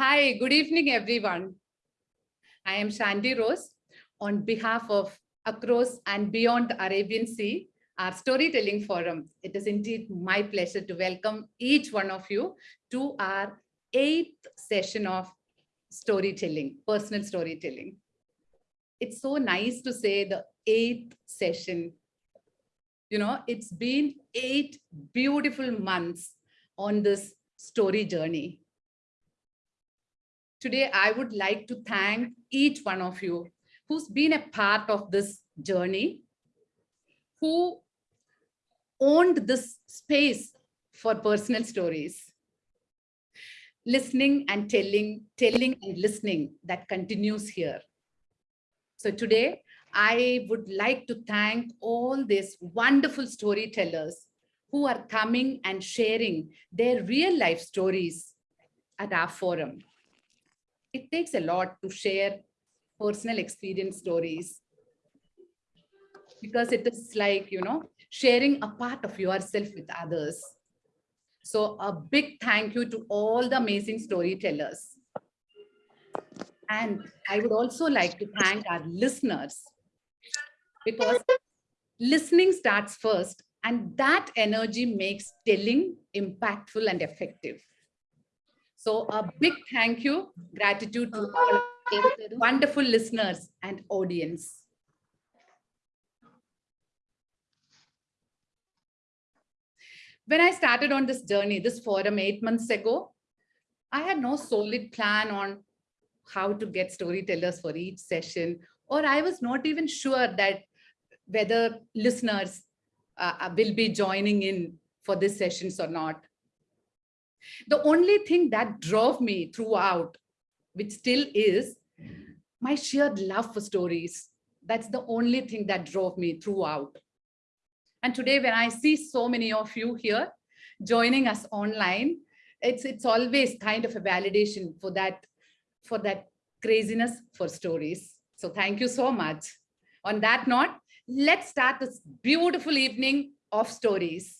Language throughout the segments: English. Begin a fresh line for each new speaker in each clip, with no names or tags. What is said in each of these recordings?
Hi, good evening, everyone. I am Shanti Rose on behalf of Across and Beyond the Arabian Sea, our storytelling forum. It is indeed my pleasure to welcome each one of you to our eighth session of storytelling, personal storytelling. It's so nice to say the eighth session. You know, it's been eight beautiful months on this story journey. Today, I would like to thank each one of you who's been a part of this journey, who owned this space for personal stories. Listening and telling, telling and listening that continues here. So today, I would like to thank all these wonderful storytellers who are coming and sharing their real life stories at our forum. It takes a lot to share personal experience stories because it is like, you know, sharing a part of yourself with others. So a big thank you to all the amazing storytellers. And I would also like to thank our listeners because listening starts first and that energy makes telling impactful and effective. So a big thank you, gratitude to all wonderful listeners and audience. When I started on this journey, this forum eight months ago, I had no solid plan on how to get storytellers for each session, or I was not even sure that whether listeners uh, uh, will be joining in for these sessions or not. The only thing that drove me throughout, which still is, my sheer love for stories. That's the only thing that drove me throughout. And today, when I see so many of you here joining us online, it's, it's always kind of a validation for that, for that craziness for stories. So thank you so much. On that note, let's start this beautiful evening of stories.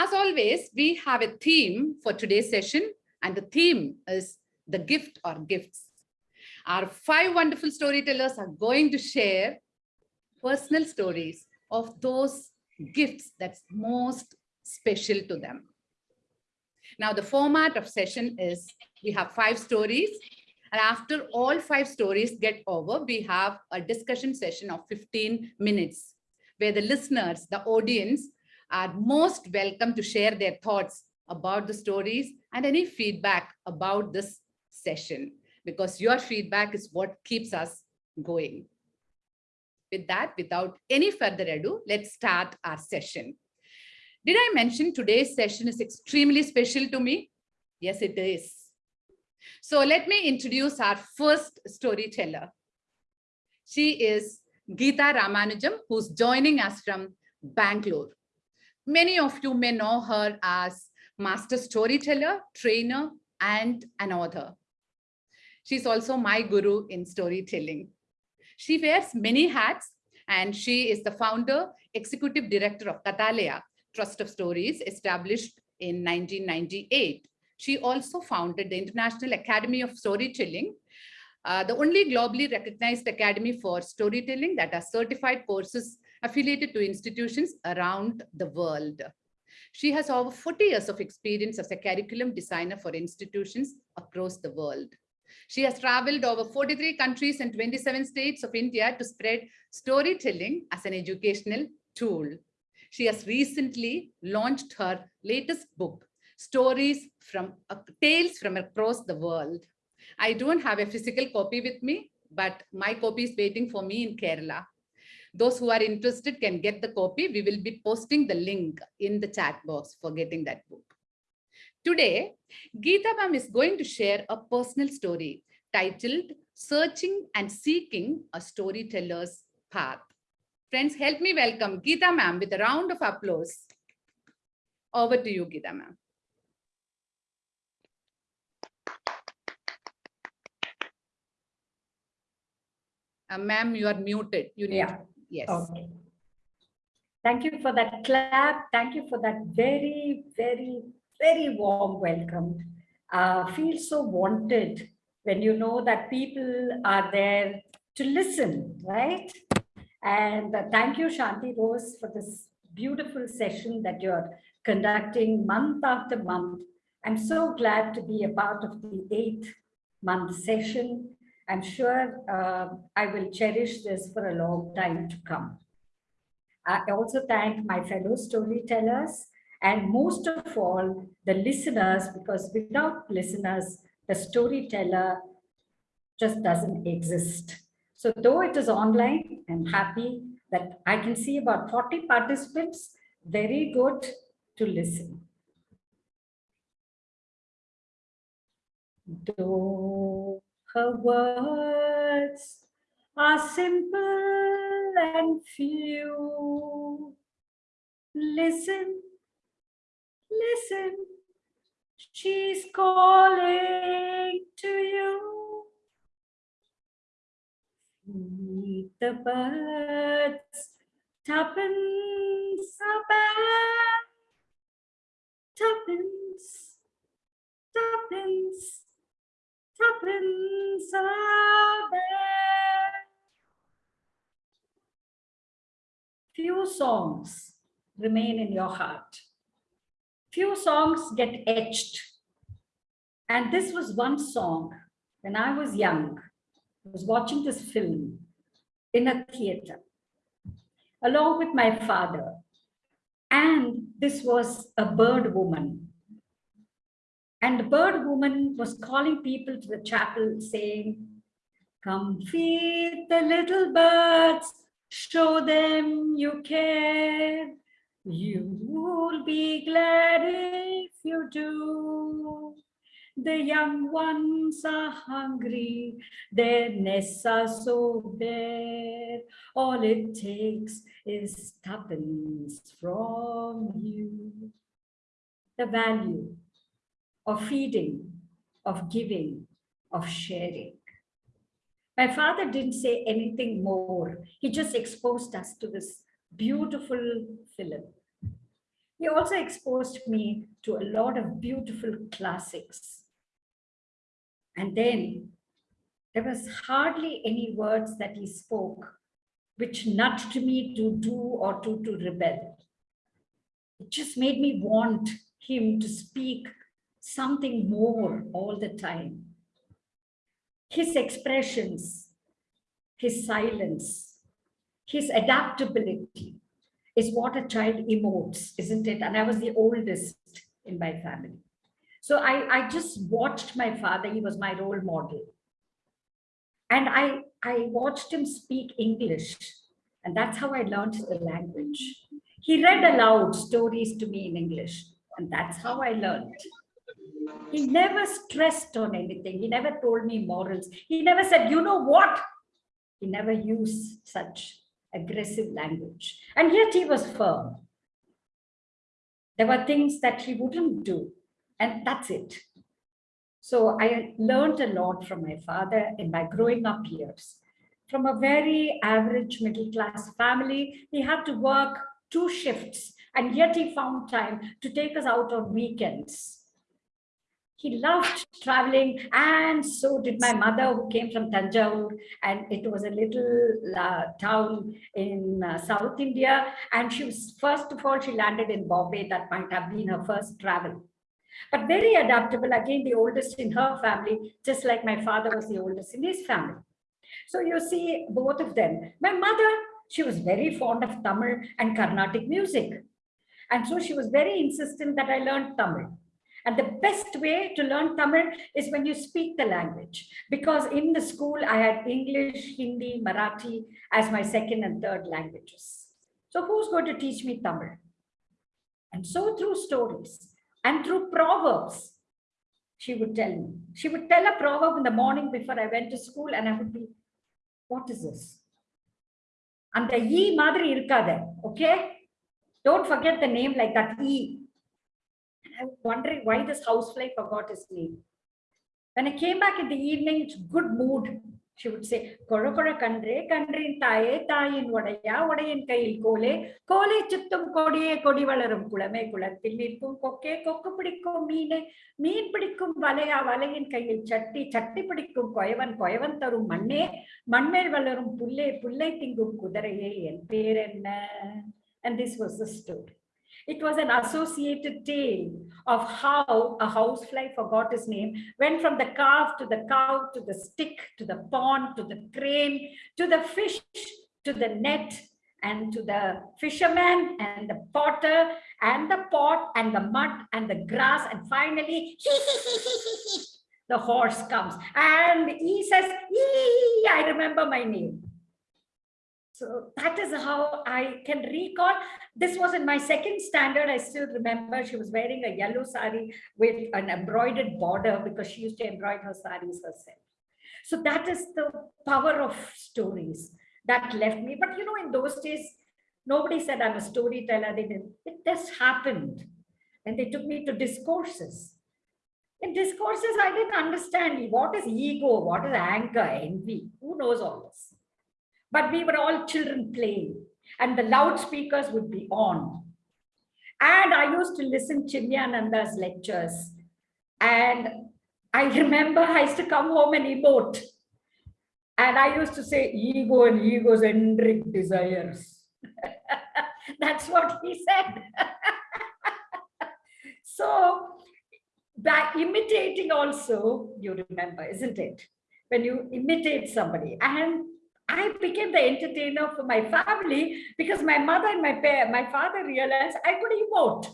As always, we have a theme for today's session, and the theme is the gift or gifts. Our five wonderful storytellers are going to share personal stories of those gifts that's most special to them. Now, the format of session is we have five stories and after all five stories get over, we have a discussion session of 15 minutes where the listeners, the audience are most welcome to share their thoughts about the stories and any feedback about this session because your feedback is what keeps us going. With that, without any further ado, let's start our session. Did I mention today's session is extremely special to me? Yes, it is. So let me introduce our first storyteller. She is Geeta Ramanujam, who's joining us from Bangalore. Many of you may know her as master storyteller, trainer, and an author. She's also my guru in storytelling. She wears many hats and she is the founder, executive director of Kathalaya, Trust of Stories, established in 1998. She also founded the International Academy of Storytelling, uh, the only globally recognized academy for storytelling that has certified courses affiliated to institutions around the world. She has over 40 years of experience as a curriculum designer for institutions across the world. She has traveled over 43 countries and 27 states of India to spread storytelling as an educational tool. She has recently launched her latest book, Stories from uh, Tales from Across the World. I don't have a physical copy with me, but my copy is waiting for me in Kerala. Those who are interested can get the copy. We will be posting the link in the chat box for getting that book. Today, Geeta ma'am is going to share a personal story titled Searching and Seeking a Storyteller's Path. Friends, help me welcome Geeta ma'am with a round of applause. Over to you, Geeta ma'am. Uh, ma'am, you are muted. You need,
yeah.
Yes.
Okay. Thank you for that clap. Thank you for that very, very very warm welcome. uh, feel so wanted when you know that people are there to listen, right? And uh, thank you, Shanti Rose, for this beautiful session that you're conducting month after month. I'm so glad to be a part of the eighth month session. I'm sure uh, I will cherish this for a long time to come. I also thank my fellow storytellers and most of all, the listeners, because without listeners, the storyteller just doesn't exist. So though it is online, I'm happy that I can see about 40 participants, very good to listen. Though her words are simple and few, listen, listen, she's calling to you. Feed the birds, tuppence a bag, tuppence, tuppence, bag. Few songs remain in your heart. Few songs get etched. And this was one song when I was young. I was watching this film in a theater along with my father. And this was a bird woman. And the bird woman was calling people to the chapel saying, come feed the little birds, show them you care. You'll be glad if you do. The young ones are hungry, their nests are so bare. All it takes is tuppence from you. The value of feeding, of giving, of sharing. My father didn't say anything more. He just exposed us to this beautiful film. He also exposed me to a lot of beautiful classics. And then there was hardly any words that he spoke which nudged me to do or to, to rebel. It just made me want him to speak something more all the time. His expressions, his silence, his adaptability is what a child emotes, isn't it? And I was the oldest in my family. So I, I just watched my father, he was my role model. And I, I watched him speak English, and that's how I learned the language. He read aloud stories to me in English, and that's how I learned. He never stressed on anything. He never told me morals. He never said, you know what? He never used such aggressive language. And yet he was firm. There were things that he wouldn't do and that's it. So I learned a lot from my father in my growing up years. From a very average middle class family, he had to work two shifts and yet he found time to take us out on weekends. He loved traveling and so did my mother who came from Tanjore and it was a little uh, town in uh, South India and she was first of all she landed in Bombay that might have been her first travel but very adaptable, again, the oldest in her family, just like my father was the oldest in his family. So you see both of them. My mother, she was very fond of Tamil and Carnatic music. And so she was very insistent that I learned Tamil. And the best way to learn Tamil is when you speak the language. Because in the school, I had English, Hindi, Marathi as my second and third languages. So who's going to teach me Tamil? And so through stories, and through proverbs, she would tell me. She would tell a proverb in the morning before I went to school and I would be, what is this? அந்த ஈ மாதிரி இருக்காத okay don't forget the name like that e and i was wondering why this housefly forgot his name when i came back in the evening it's good mood She would say, கொழ கொழ கன்றே கன்றின் தாயே தாயின் உடையா உடையின் கையில் கோலே கோலை சுத்தும் கொடியே கொடி வளரும் குளமே குளத்தில் நிற்கும் கொக்கே கொக்கு பிடிக்கும் மீனே மீன் பிடிக்கும் வலையா வலையின் கையில் சட்டி சட்டி பிடிக்கும் கொயவன் கொயவன் தரும் மண்ணே மண்மேல் வளரும் புல்லே புல்லை திங்கும் குதிரையே என் பேர் என்ன and this was the story It was an associated tale of how a housefly forgot his name went from the calf to the cow to the stick to the pond to the crane to the fish to the net and to the fisherman and the potter and the pot and the mud and the grass and finally the horse comes. And he says "Ee, i remember my name so that is how I can recall. This was in my second standard. I still remember she was wearing a yellow sari with an embroidered border because she used to embroider her saris herself. So that is the power of stories that left me. But you know, in those days, nobody said I'm a storyteller. They didn't. It just happened. And they took me to discourses. In discourses, I didn't understand what is ego, what is anger, envy. Who knows all this? But we were all children playing and the loudspeakers would be on. And I used to listen to Chinmayananda's lectures. And I remember I used to come home and emote. And I used to say, ego and egocentric desires. That's what he said. so by imitating also, you remember, isn't it? When you imitate somebody and I became the entertainer for my family because my mother and my my father realized I could emote.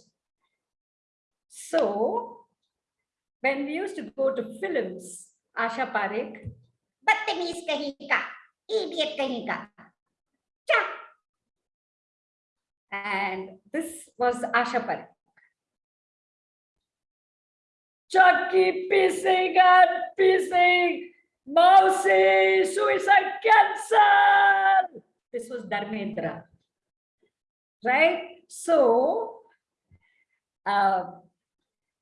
So when we used to go to films, Asha Parekh, Batamiz kahin ka, idiot cha. And this was Asha Parekh. Chucky pissing and pissing. Mousy, suicide cancer. This was Dharmendra, right? So uh,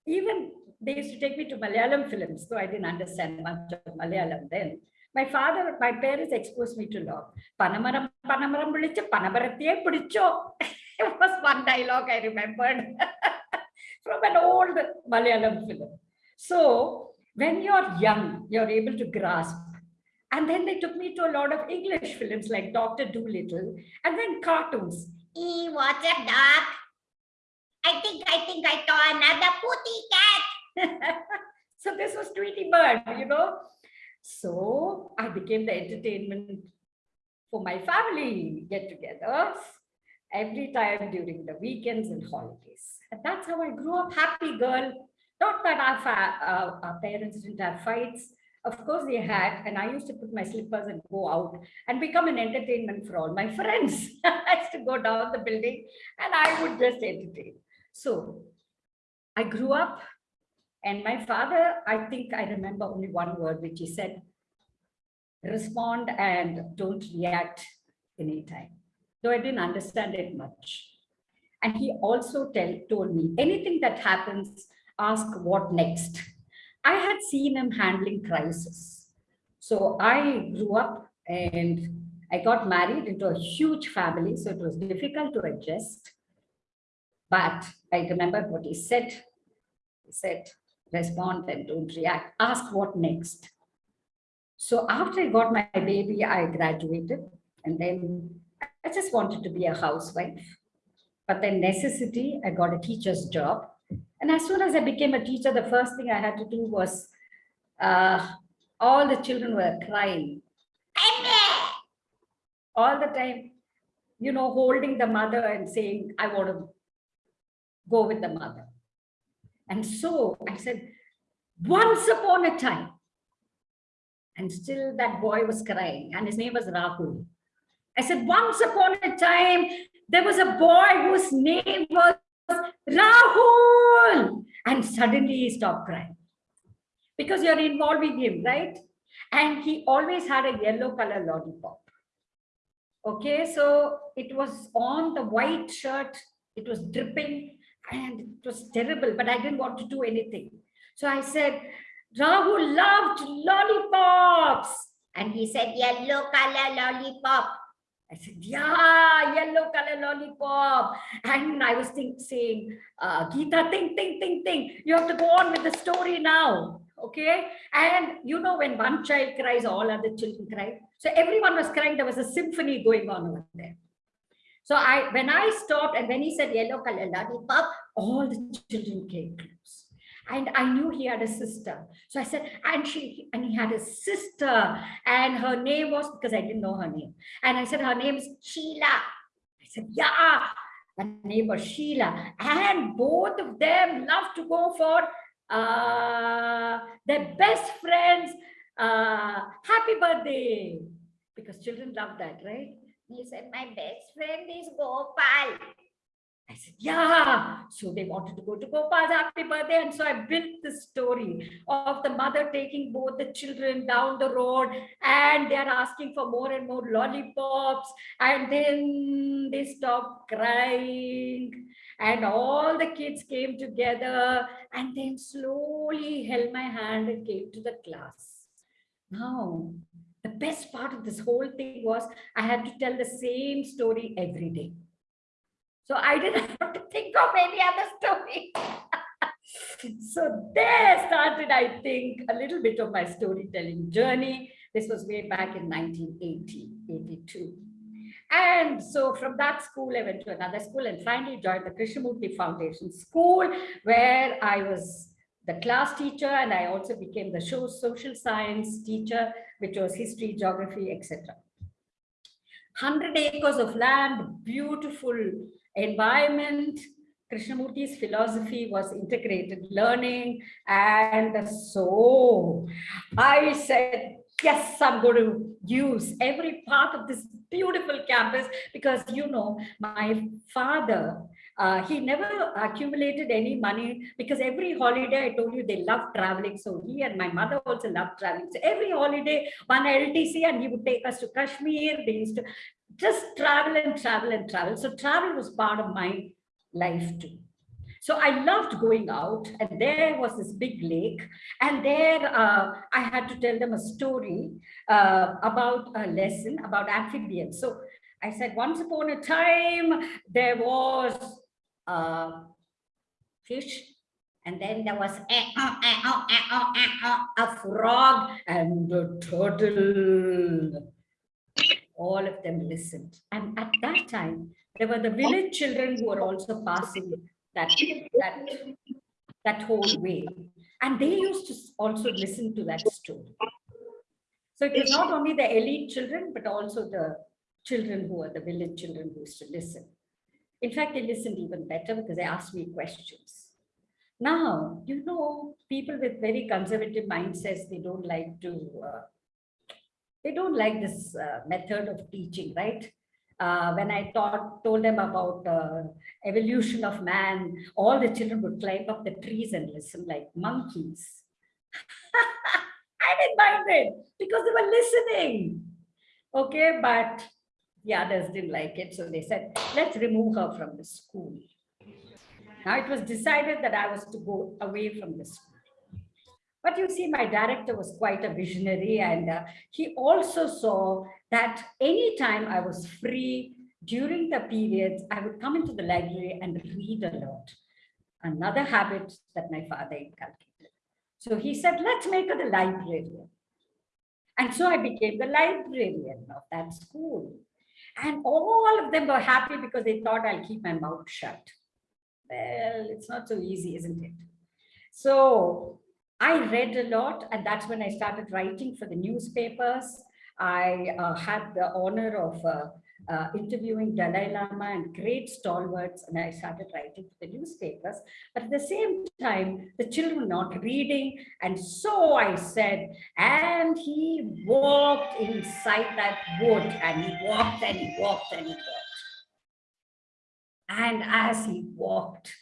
even they used to take me to Malayalam films, though I didn't understand much of Malayalam then. My father, my parents exposed me to law. Panamaram, panamaram, panamarathiye pidicho. It was one dialogue I remembered from an old Malayalam film. So when you're young, you're able to grasp. And then they took me to a lot of English films like Dr. Dolittle and then cartoons. E, what's a doc? I think, I think I saw another putty cat. so this was Tweety Bird, you know. So I became the entertainment for my family get-togethers every time during the weekends and holidays. And that's how I grew up, happy girl, not that our, uh, our, parents didn't have fights. Of course they had. And I used to put my slippers and go out and become an entertainment for all my friends. I used to go down the building and I would just entertain. So I grew up and my father, I think I remember only one word which he said, respond and don't react anytime. Though I didn't understand it much. And he also tell, told me anything that happens, ask what next. I had seen him handling crisis. So I grew up and I got married into a huge family. So it was difficult to adjust. But I remember what he said. He said, respond and don't react. Ask what next. So after I got my baby, I graduated and then I just wanted to be a housewife. But then necessity, I got a teacher's job and as soon as I became a teacher, the first thing I had to do was uh, all the children were crying. All the time, you know, holding the mother and saying, I want to go with the mother. And so I said, once upon a time, and still that boy was crying, and his name was Rahul. I said, once upon a time, there was a boy whose name was Rahul. And suddenly he stopped crying because you're involving him, right? And he always had a yellow color lollipop. Okay, so it was on the white shirt, it was dripping and it was terrible, but I didn't want to do anything. So I said, Rahul loved lollipops. And he said, yellow color lollipop. I said, yeah, yellow color lollipop. And I was think, saying, uh, Geeta, think, think, think, think. You have to go on with the story now. Okay. And you know, when one child cries, all other children cry. So everyone was crying. There was a symphony going on over there. So I, when I stopped and when he said yellow color lollipop, all the children came. And I knew he had a sister. So I said, and she, and he had a sister and her name was, because I didn't know her name. And I said, her name is Sheila. I said, yeah, her name was Sheila. And both of them love to go for uh, their best friends, uh, happy birthday. Because children love that, right? He said, my best friend is Gopal. I said, yeah. So they wanted to go to Gopal's happy birthday. And so I built this story of the mother taking both the children down the road and they're asking for more and more lollipops. And then they stopped crying and all the kids came together and then slowly held my hand and came to the class. Now, the best part of this whole thing was I had to tell the same story every day. So I didn't have to think of any other story. so there started, I think, a little bit of my storytelling journey. This was way back in 1980, 82. And so from that school, I went to another school and finally joined the Krishnamurti Foundation School, where I was the class teacher and I also became the show social science teacher, which was history, geography, etc. 100 acres of land, beautiful environment. Krishnamurti's philosophy was integrated learning. And so I said, yes, I'm going to use every part of this beautiful campus because, you know, my father uh, he never accumulated any money because every holiday, I told you, they love traveling. So he and my mother also loved traveling. So every holiday, one LTC, and he would take us to Kashmir. They used to just travel and travel and travel. So travel was part of my life too. So I loved going out and there was this big lake and there uh, I had to tell them a story uh, about a lesson about amphibians. So I said, once upon a time, there was a fish and then there was a, a, a, a frog and a turtle all of them listened. And at that time, there were the village children who were also passing that, that, that whole way. And they used to also listen to that story. So it was not only the elite children, but also the children who were the village children who used to listen. In fact, they listened even better because they asked me questions. Now, you know, people with very conservative mindsets, they don't like to uh, they don't like this uh, method of teaching, right? Uh, when I taught, told them about uh, evolution of man, all the children would climb up the trees and listen like monkeys. I didn't mind it because they were listening. Okay, but the others didn't like it. So they said, let's remove her from the school. Now it was decided that I was to go away from the school. But you see, my director was quite a visionary and uh, he also saw that anytime I was free during the periods, I would come into the library and read a lot. Another habit that my father inculcated. So he said, let's make her the librarian. And so I became the librarian of that school. And all of them were happy because they thought I'll keep my mouth shut. Well, it's not so easy, isn't it? So I read a lot and that's when I started writing for the newspapers. I uh, had the honor of uh, uh, interviewing Dalai Lama and great stalwarts and I started writing for the newspapers. But at the same time, the children were not reading. And so I said, and he walked inside that wood and he walked and he walked and he walked. And as he walked,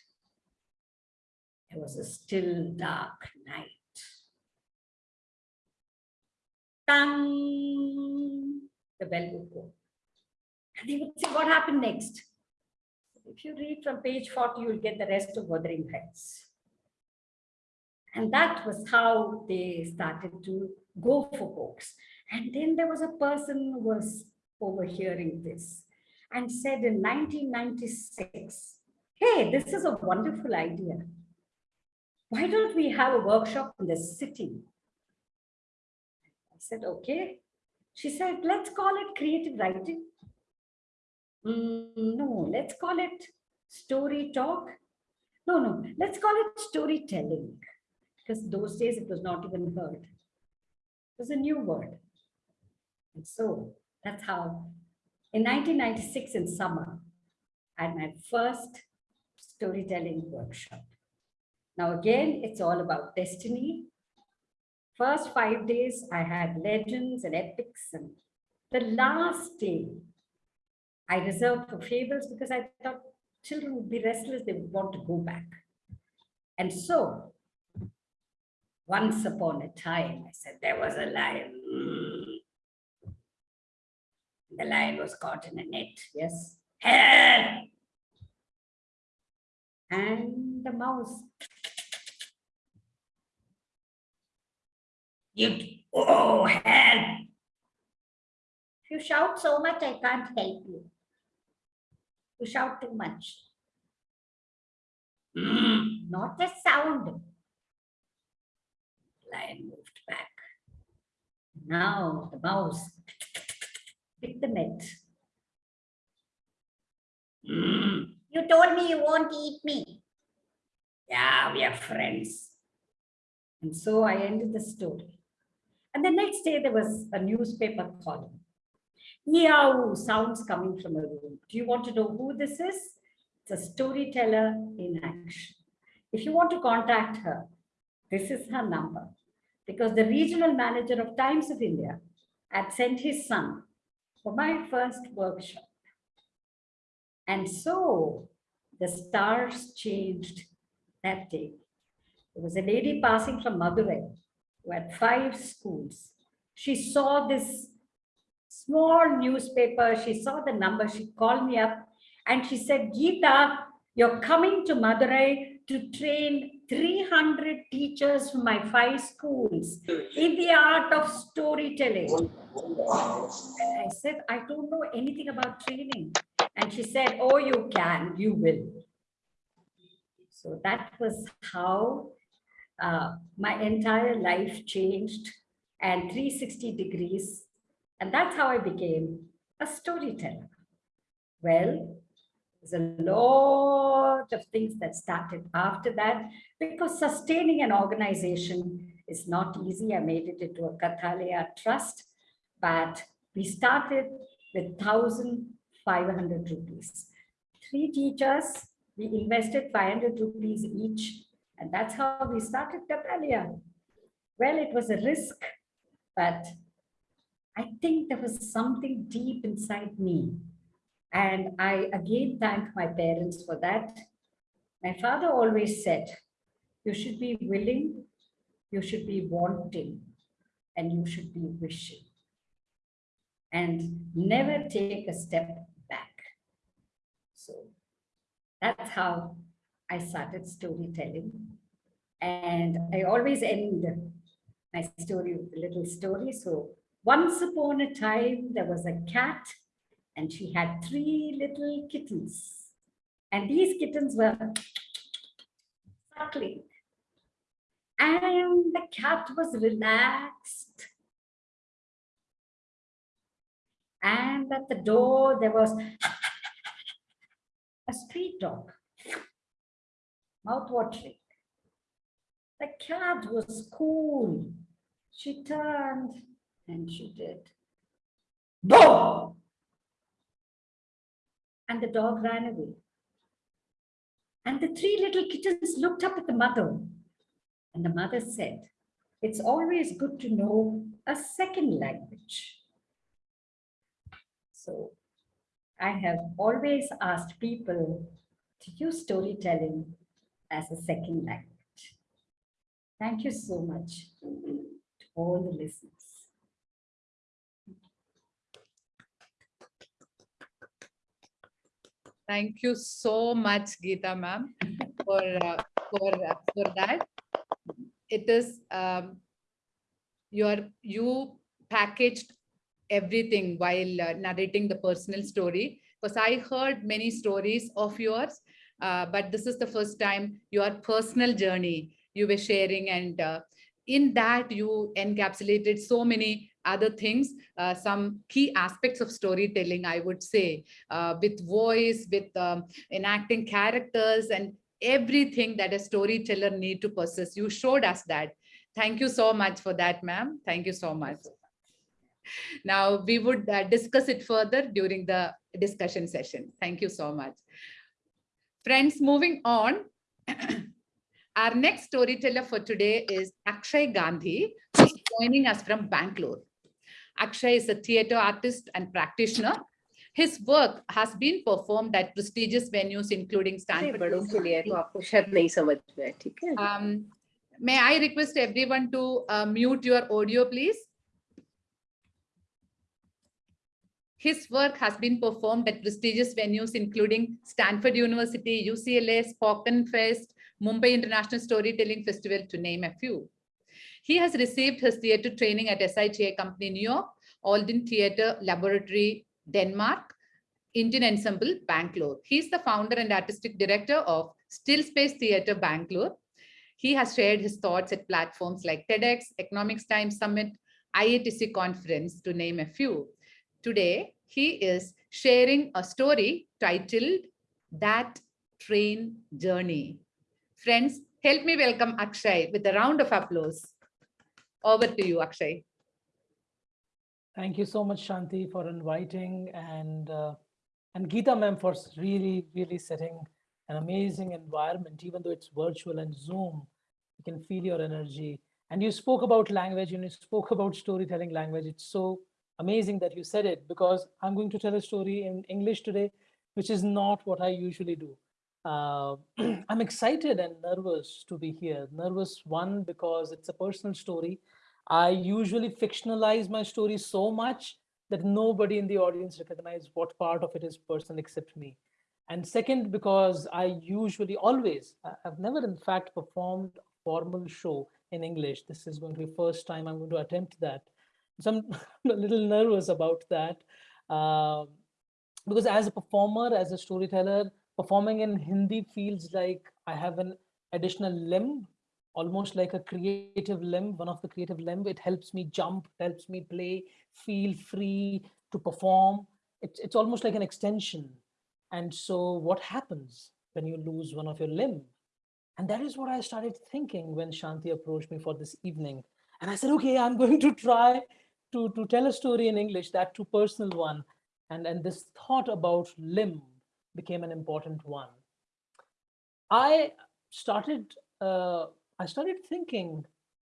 it was a still dark night. Tang, the bell would go. And they would say, what happened next? If you read from page 40, you'll get the rest of Wuthering Heights. And that was how they started to go for books. And then there was a person who was overhearing this and said in 1996, hey, this is a wonderful idea. Why don't we have a workshop in the city? I said, okay. She said, let's call it creative writing. Mm, no, let's call it story talk. No, no, let's call it storytelling. Because those days it was not even heard. It was a new word. And so that's how, in 1996 in summer, I had my first storytelling workshop. Now again, it's all about destiny. First five days, I had legends and epics. And the last day, I reserved for fables because I thought children would be restless, they would want to go back. And so, once upon a time, I said, there was a lion. The lion was caught in a net, yes. Help! And the mouse. You, oh, help! If you shout so much, I can't help you. You shout too much. Not a sound. Lion moved back. Now the mouse picked the net. You told me you won't eat me. Yeah, we are friends. And so I ended the story. And the next day there was a newspaper column. Meow sounds coming from a room. Do you want to know who this is? It's a storyteller in action. If you want to contact her, this is her number. Because the regional manager of Times of India had sent his son for my first workshop. And so the stars changed that day. There was a lady passing from Madurai had five schools. She saw this small newspaper. She saw the number. She called me up and she said, Geeta, you're coming to Madurai to train 300 teachers from my five schools in the art of storytelling. And I said, I don't know anything about training. And she said, oh, you can, you will. So that was how uh, my entire life changed and 360 degrees. And that's how I became a storyteller. Well, there's a lot of things that started after that because sustaining an organization is not easy. I made it into a Kathalaya trust, but we started with 1,500 rupees. Three teachers, we invested 500 rupees each, and that's how we started Kathalaya. Well, it was a risk, but I think there was something deep inside me and I again thank my parents for that. My father always said, you should be willing, you should be wanting, and you should be wishing. And never take a step back. So that's how I started storytelling. And I always end my story with a little story. So once upon a time, there was a cat and she had three little kittens. And these kittens were suckling. And the cat was relaxed. And at the door, there was a street dog, mouth-watering. The cat was cool. She turned and she did. Boom! and the dog ran away. And the three little kittens looked up at the mother and the mother said, it's always good to know a second language. So I have always asked people to use storytelling as a second language. Thank you so much to all the listeners.
Thank you so much, Geeta ma'am, for, uh, for, uh, for that. It is, um, your, you packaged everything while uh, narrating the personal story because I heard many stories of yours, uh, but this is the first time your personal journey you were sharing and uh, in that you encapsulated so many other things, uh, some key aspects of storytelling, I would say, uh, with voice, with um, enacting characters and everything that a storyteller need to possess. You showed us that. Thank you so much for that, ma'am. Thank you so much. Now we would uh, discuss it further during the discussion session. Thank you so much. Friends, moving on. Our next storyteller for today is Akshay Gandhi, who's joining us from Bangalore. Akshay is a theatre artist and practitioner. His work has been performed at prestigious venues including Stanford. um, may I request everyone to uh, mute your audio, please? His work has been performed at prestigious venues including Stanford University, UCLA, Spoken Fest, Mumbai International Storytelling Festival, to name a few. He has received his theatre training at SITI Company, New York, Odin Theatre Laboratory, Denmark, Indian Ensemble, Bangalore. He's the founder and artistic director of Still Space Theatre, Bangalore. He has shared his thoughts at platforms like TEDx, Economics Times Summit, IATC Conference, to name a few. Today, he is sharing a story titled That Train Journey. Friends, help me welcome Akshay with a round of applause. Over to you, Akshay.
Thank you so much, Shanti, for inviting and uh, and Geeta ma'am for really, really setting an amazing environment, even though it's virtual and Zoom, you can feel your energy. And you spoke about language and you spoke about storytelling language. It's so amazing that you said it because I'm going to tell a story in English today, which is not what I usually do. Uh, I'm excited and nervous to be here. Nervous, one, because it's a personal story. I usually fictionalize my story so much that nobody in the audience recognize what part of it is personal except me. And second, because I usually always, I've never in fact performed a formal show in English. This is going to be first time I'm going to attempt that. So I'm a little nervous about that. Um, because as a performer, as a storyteller, performing in Hindi feels like I have an additional limb, almost like a creative limb, one of the creative limb. It helps me jump, helps me play, feel free to perform. It's, it's almost like an extension. And so what happens when you lose one of your limb? And that is what I started thinking when Shanti approached me for this evening. And I said, okay, I'm going to try to, to tell a story in English, that too personal one. And, and this thought about limb became an important one. I started, uh, I started thinking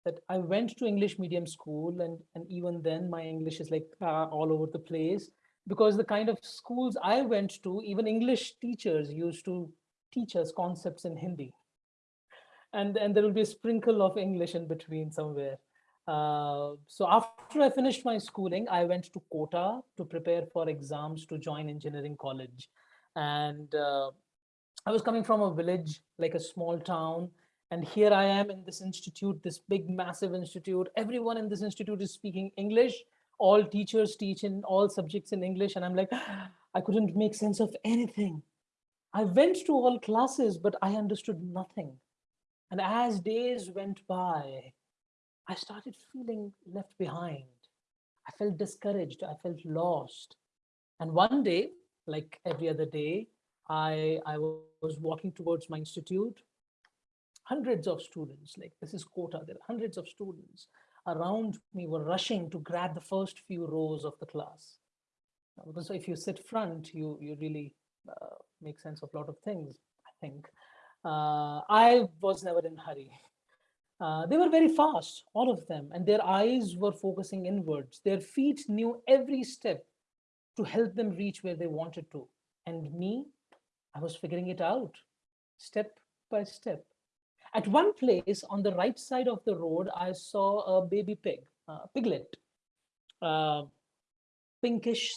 that I went to English medium school and, and even then my English is like uh, all over the place because the kind of schools I went to, even English teachers used to teach us concepts in Hindi. And, and there will be a sprinkle of English in between somewhere. Uh, so after I finished my schooling, I went to Kota to prepare for exams to join engineering college. And uh, I was coming from a village, like a small town. And here I am in this institute, this big, massive institute. Everyone in this institute is speaking English. All teachers teach in all subjects in English. And I'm like, I couldn't make sense of anything. I went to all classes, but I understood nothing. And as days went by, I started feeling left behind. I felt discouraged. I felt lost. And one day, like every other day, I, I was walking towards my institute. Hundreds of students, like this is Kota, there are hundreds of students around me were rushing to grab the first few rows of the class. Because if you sit front, you, you really uh, make sense of a lot of things, I think. Uh, I was never in hurry. Uh, they were very fast, all of them, and their eyes were focusing inwards. Their feet knew every step to help them reach where they wanted to. And me, I was figuring it out step by step. At one place on the right side of the road, I saw a baby pig, a piglet, uh, pinkish,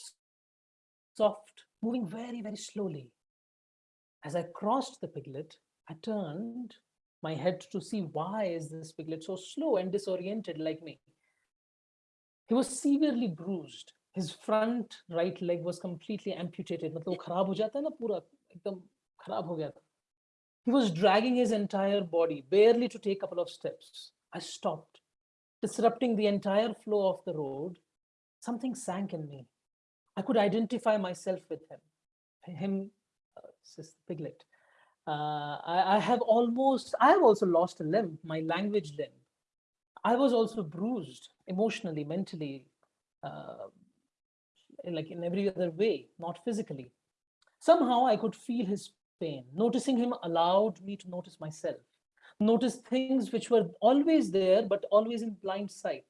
soft, moving very, very slowly. As I crossed the piglet, I turned my head to see why is this piglet so slow and disoriented like me. He was severely bruised. His front right leg was completely amputated. मतलब वो खराब हो जाता है ना पूरा एकदम खराब हो गया था. He was dragging his entire body, barely to take a couple of steps. I stopped, disrupting the entire flow of the road. Something sank in me. I could identify myself with him. Him, uh, this piglet. Uh, I, I have almost, I have also lost a limb, my language limb. I was also bruised emotionally, mentally, uh, like in every other way, not physically. Somehow I could feel his pain. Noticing him allowed me to notice myself, notice things which were always there, but always in blind sight.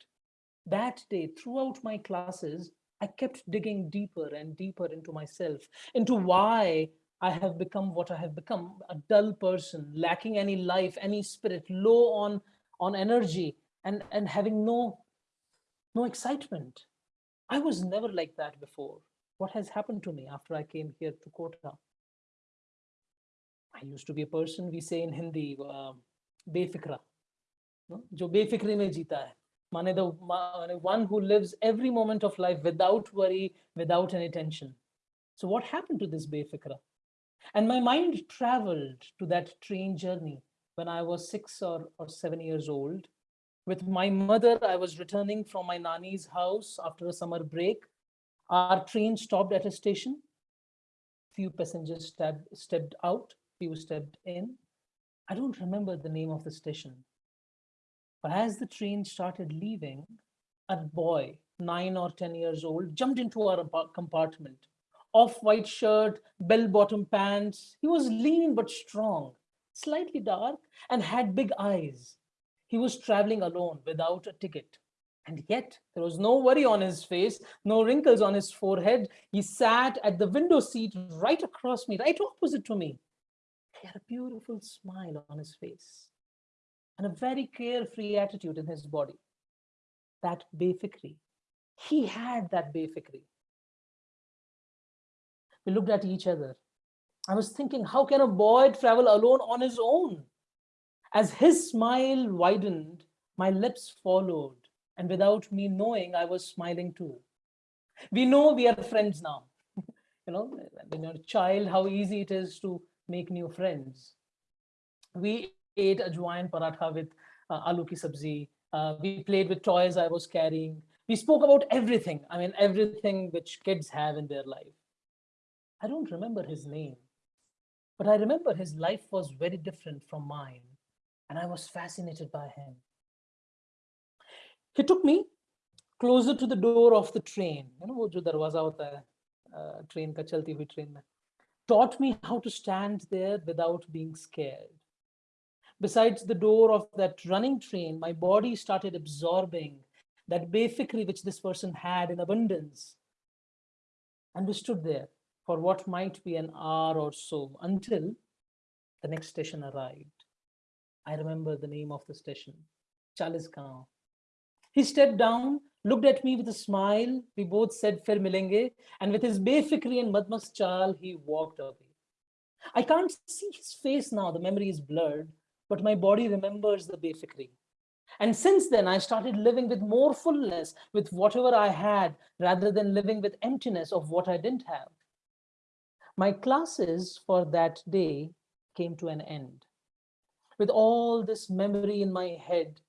That day, throughout my classes, I kept digging deeper and deeper into myself, into why I have become what I have become, a dull person, lacking any life, any spirit, low on, on energy and, and having no, no excitement. I was never like that before. What has happened to me after I came here to Kota? I used to be a person, we say in Hindi, um, befikra, no? jo befikri mein jeeta hai. The one who lives every moment of life without worry, without any tension. So what happened to this befikra? And my mind traveled to that train journey when I was six or, or seven years old. With my mother, I was returning from my nanny's house after a summer break. Our train stopped at a station. Few passengers stepped, stepped out, few stepped in. I don't remember the name of the station. But as the train started leaving, a boy, nine or 10 years old, jumped into our compartment. Off-white shirt, bell-bottom pants. He was lean but strong, slightly dark, and had big eyes. He was traveling alone without a ticket. And yet there was no worry on his face, no wrinkles on his forehead. He sat at the window seat right across me, right opposite to me. He had a beautiful smile on his face and a very carefree attitude in his body. That befikri. He had that befikri. We looked at each other. I was thinking, how can a boy travel alone on his own? As his smile widened, my lips followed, and without me knowing, I was smiling too. We know we are friends now. you know, when you're a child, how easy it is to make new friends. We ate a ajwain paratha with uh, aloo ki sabzi. Uh, we played with toys I was carrying. We spoke about everything. I mean, everything which kids have in their life. I don't remember his name, but I remember his life was very different from mine, and I was fascinated by him. He took me closer to the door of the train, you know, jo darwaza hota hai, train ka chalti hui taught me how to stand there without being scared. Besides the door of that running train, my body started absorbing that befikri which this person had in abundance. And we stood there for what might be an hour or so until the next station arrived. I remember the name of the station, Chalisgaon. He stepped down, looked at me with a smile. We both said Fir Milenge, and with his befikri and madmas chal, he walked away. I can't see his face now, the memory is blurred, but my body remembers the befikri. And since then, I started living with more fullness with whatever I had rather than living with emptiness of what I didn't have. My classes for that day came to an end. With all this memory in my head,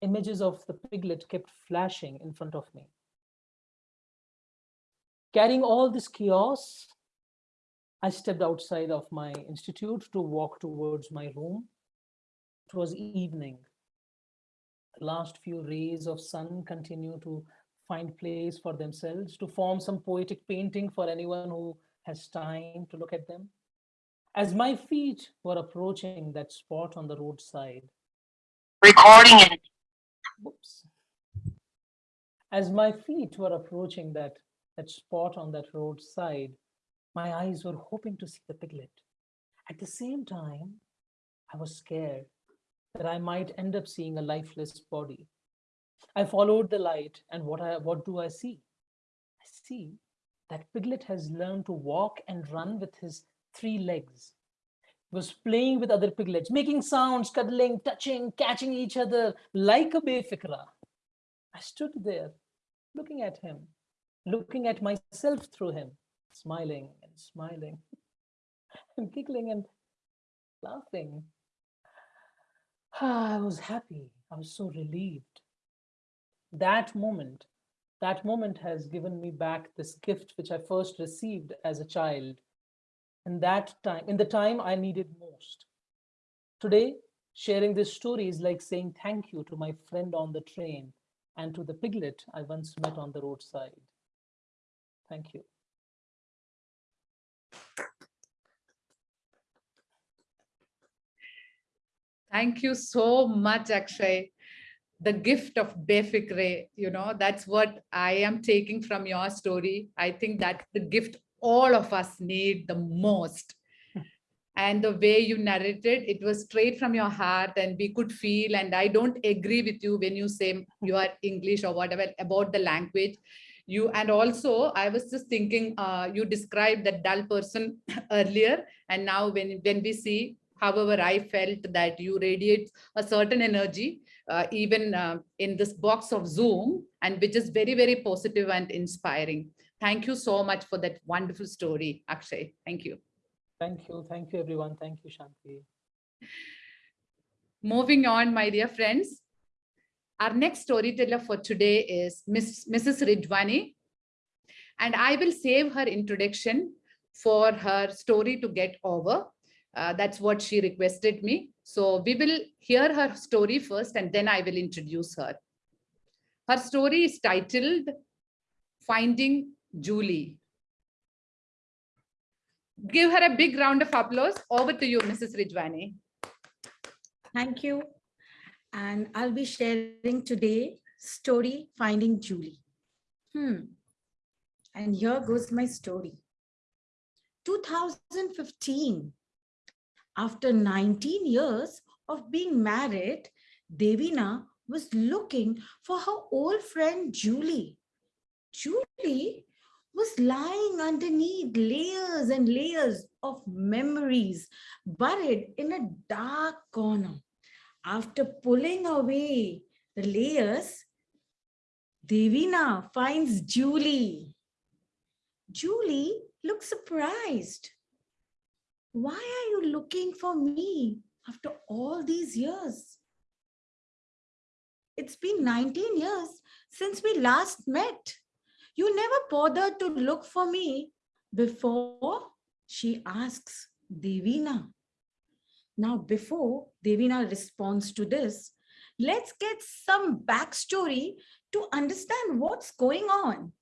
images of the piglet kept flashing in front of me. Carrying all this chaos, I stepped outside of my institute to walk towards my room. It was evening. The last few rays of sun continue to find place for themselves to form some poetic painting for anyone who has time to look at them. As my feet were approaching that spot on the roadside,
Recording it.
whoops. As my feet were approaching that, that spot on that roadside, my eyes were hoping to see the piglet. At the same time, I was scared that I might end up seeing a lifeless body. I followed the light, and what, I, what do I see? I see that piglet has learned to walk and run with his three legs. He was playing with other piglets, making sounds, cuddling, touching, catching each other like a befikra. I stood there, looking at him, looking at myself through him, smiling and smiling and giggling and laughing. I was happy. I was so relieved. That moment, that moment has given me back this gift which I first received as a child. In that time, in the time I needed most. Today, sharing this story is like saying thank you to my friend on the train and to the piglet I once met on the roadside. Thank you.
Thank you so much, Akshay. The gift of Befikre, you know, that's what I am taking from your story. I think that's the gift all of us need the most. And the way you narrated, it was straight from your heart and we could feel, and I don't agree with you when you say you are English or whatever about the language. You, and also I was just thinking, uh, you described that dull person earlier, and now when, when we see However, I felt that you radiate a certain energy, uh, even uh, in this box of Zoom, and which is very, very positive and inspiring. Thank you so much for that wonderful story, Akshay. Thank you.
Thank you. Thank you, everyone. Thank you, Shanti.
Moving on, my dear friends. Our next storyteller for today is Miss, Mrs. Ridwani. And I will save her introduction for her story to get over. Uh, that's what she requested me. So we will hear her story first and then I will introduce her. Her story is titled Finding Julie. Give her a big round of applause. Over to you, Mrs. Rijwani.
Thank you. And I'll be sharing today story Finding Julie. Hmm. And here goes my story. 2015, after 19 years of being married, Devina was looking for her old friend Julie. Julie was lying underneath layers and layers of memories buried in a dark corner. After pulling away the layers, Devina finds Julie. Julie looks surprised. Why are you looking for me after all these years? It's been 19 years since we last met. You never bothered to look for me before, she asks Devina. Now, before Devina responds to this, let's get some backstory to understand what's going on.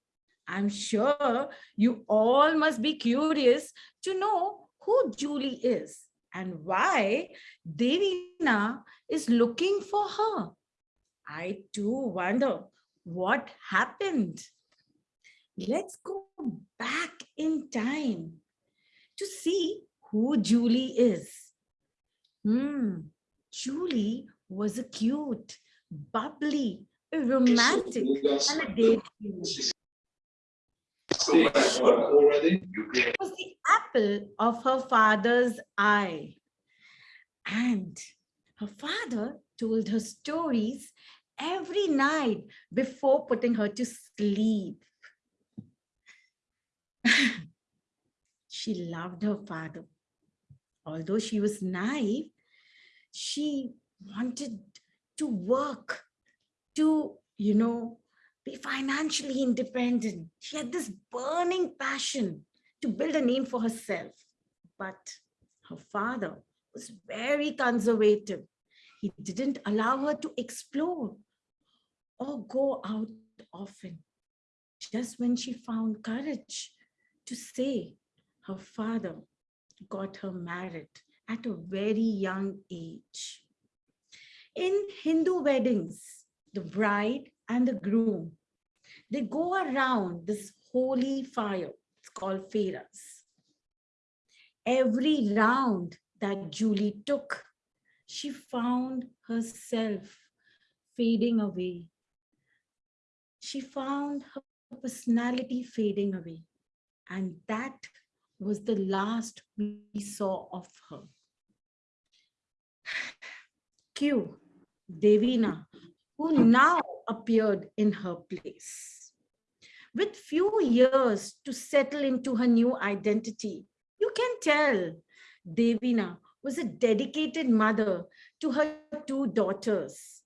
I'm sure you all must be curious to know who Julie is and why Devina is looking for her. I too wonder what happened. Let's go back in time to see who Julie is. Hmm, Julie was a cute, bubbly, a romantic, and a daydreamer was the apple of her father's eye. And her father told her stories every night before putting her to sleep. she loved her father. Although she was naive, she wanted to work to, you know, be financially independent. She had this burning passion to build a name for herself. But her father was very conservative. He didn't allow her to explore or go out often. Just when she found courage to say, her father got her married at a very young age. In Hindu weddings, the bride and the groom they go around this holy fire. It's called Pheras. Every round that Julie took, she found herself fading away. She found her personality fading away. And that was the last we saw of her. Q, Devina, who now appeared in her place. with few years to settle into her new identity. You can tell Devina was a dedicated mother to her two daughters,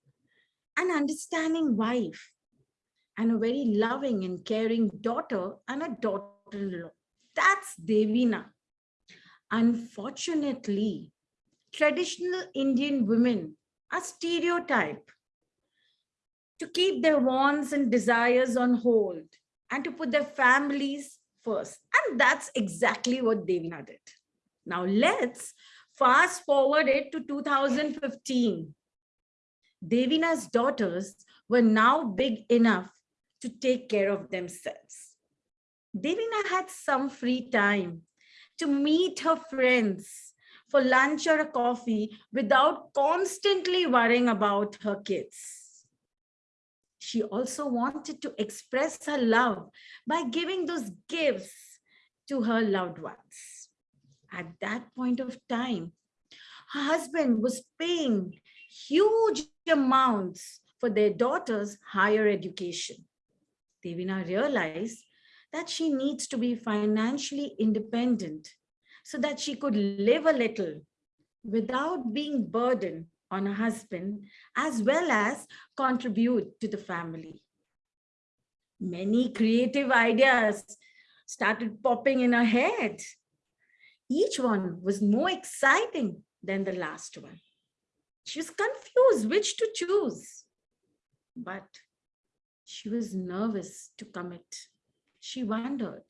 an understanding wife, and a very loving and caring daughter and a daughter-in-law. That's Devina. Unfortunately, traditional Indian women are stereotyped to keep their wants and desires on hold and to put their families first. And that's exactly what Devina did. Now let's fast forward it to 2015. Devina's daughters were now big enough to take care of themselves. Devina had some free time to meet her friends for lunch or a coffee without constantly worrying about her kids. She also wanted to express her love by giving those gifts to her loved ones. At that point of time, her husband was paying huge amounts for their daughter's higher education. Devina realized that she needs to be financially independent so that she could live a little without being burdened on a husband as well as contribute to the family. Many creative ideas started popping in her head. Each one was more exciting than the last one. She was confused which to choose, but she was nervous to commit. She wondered,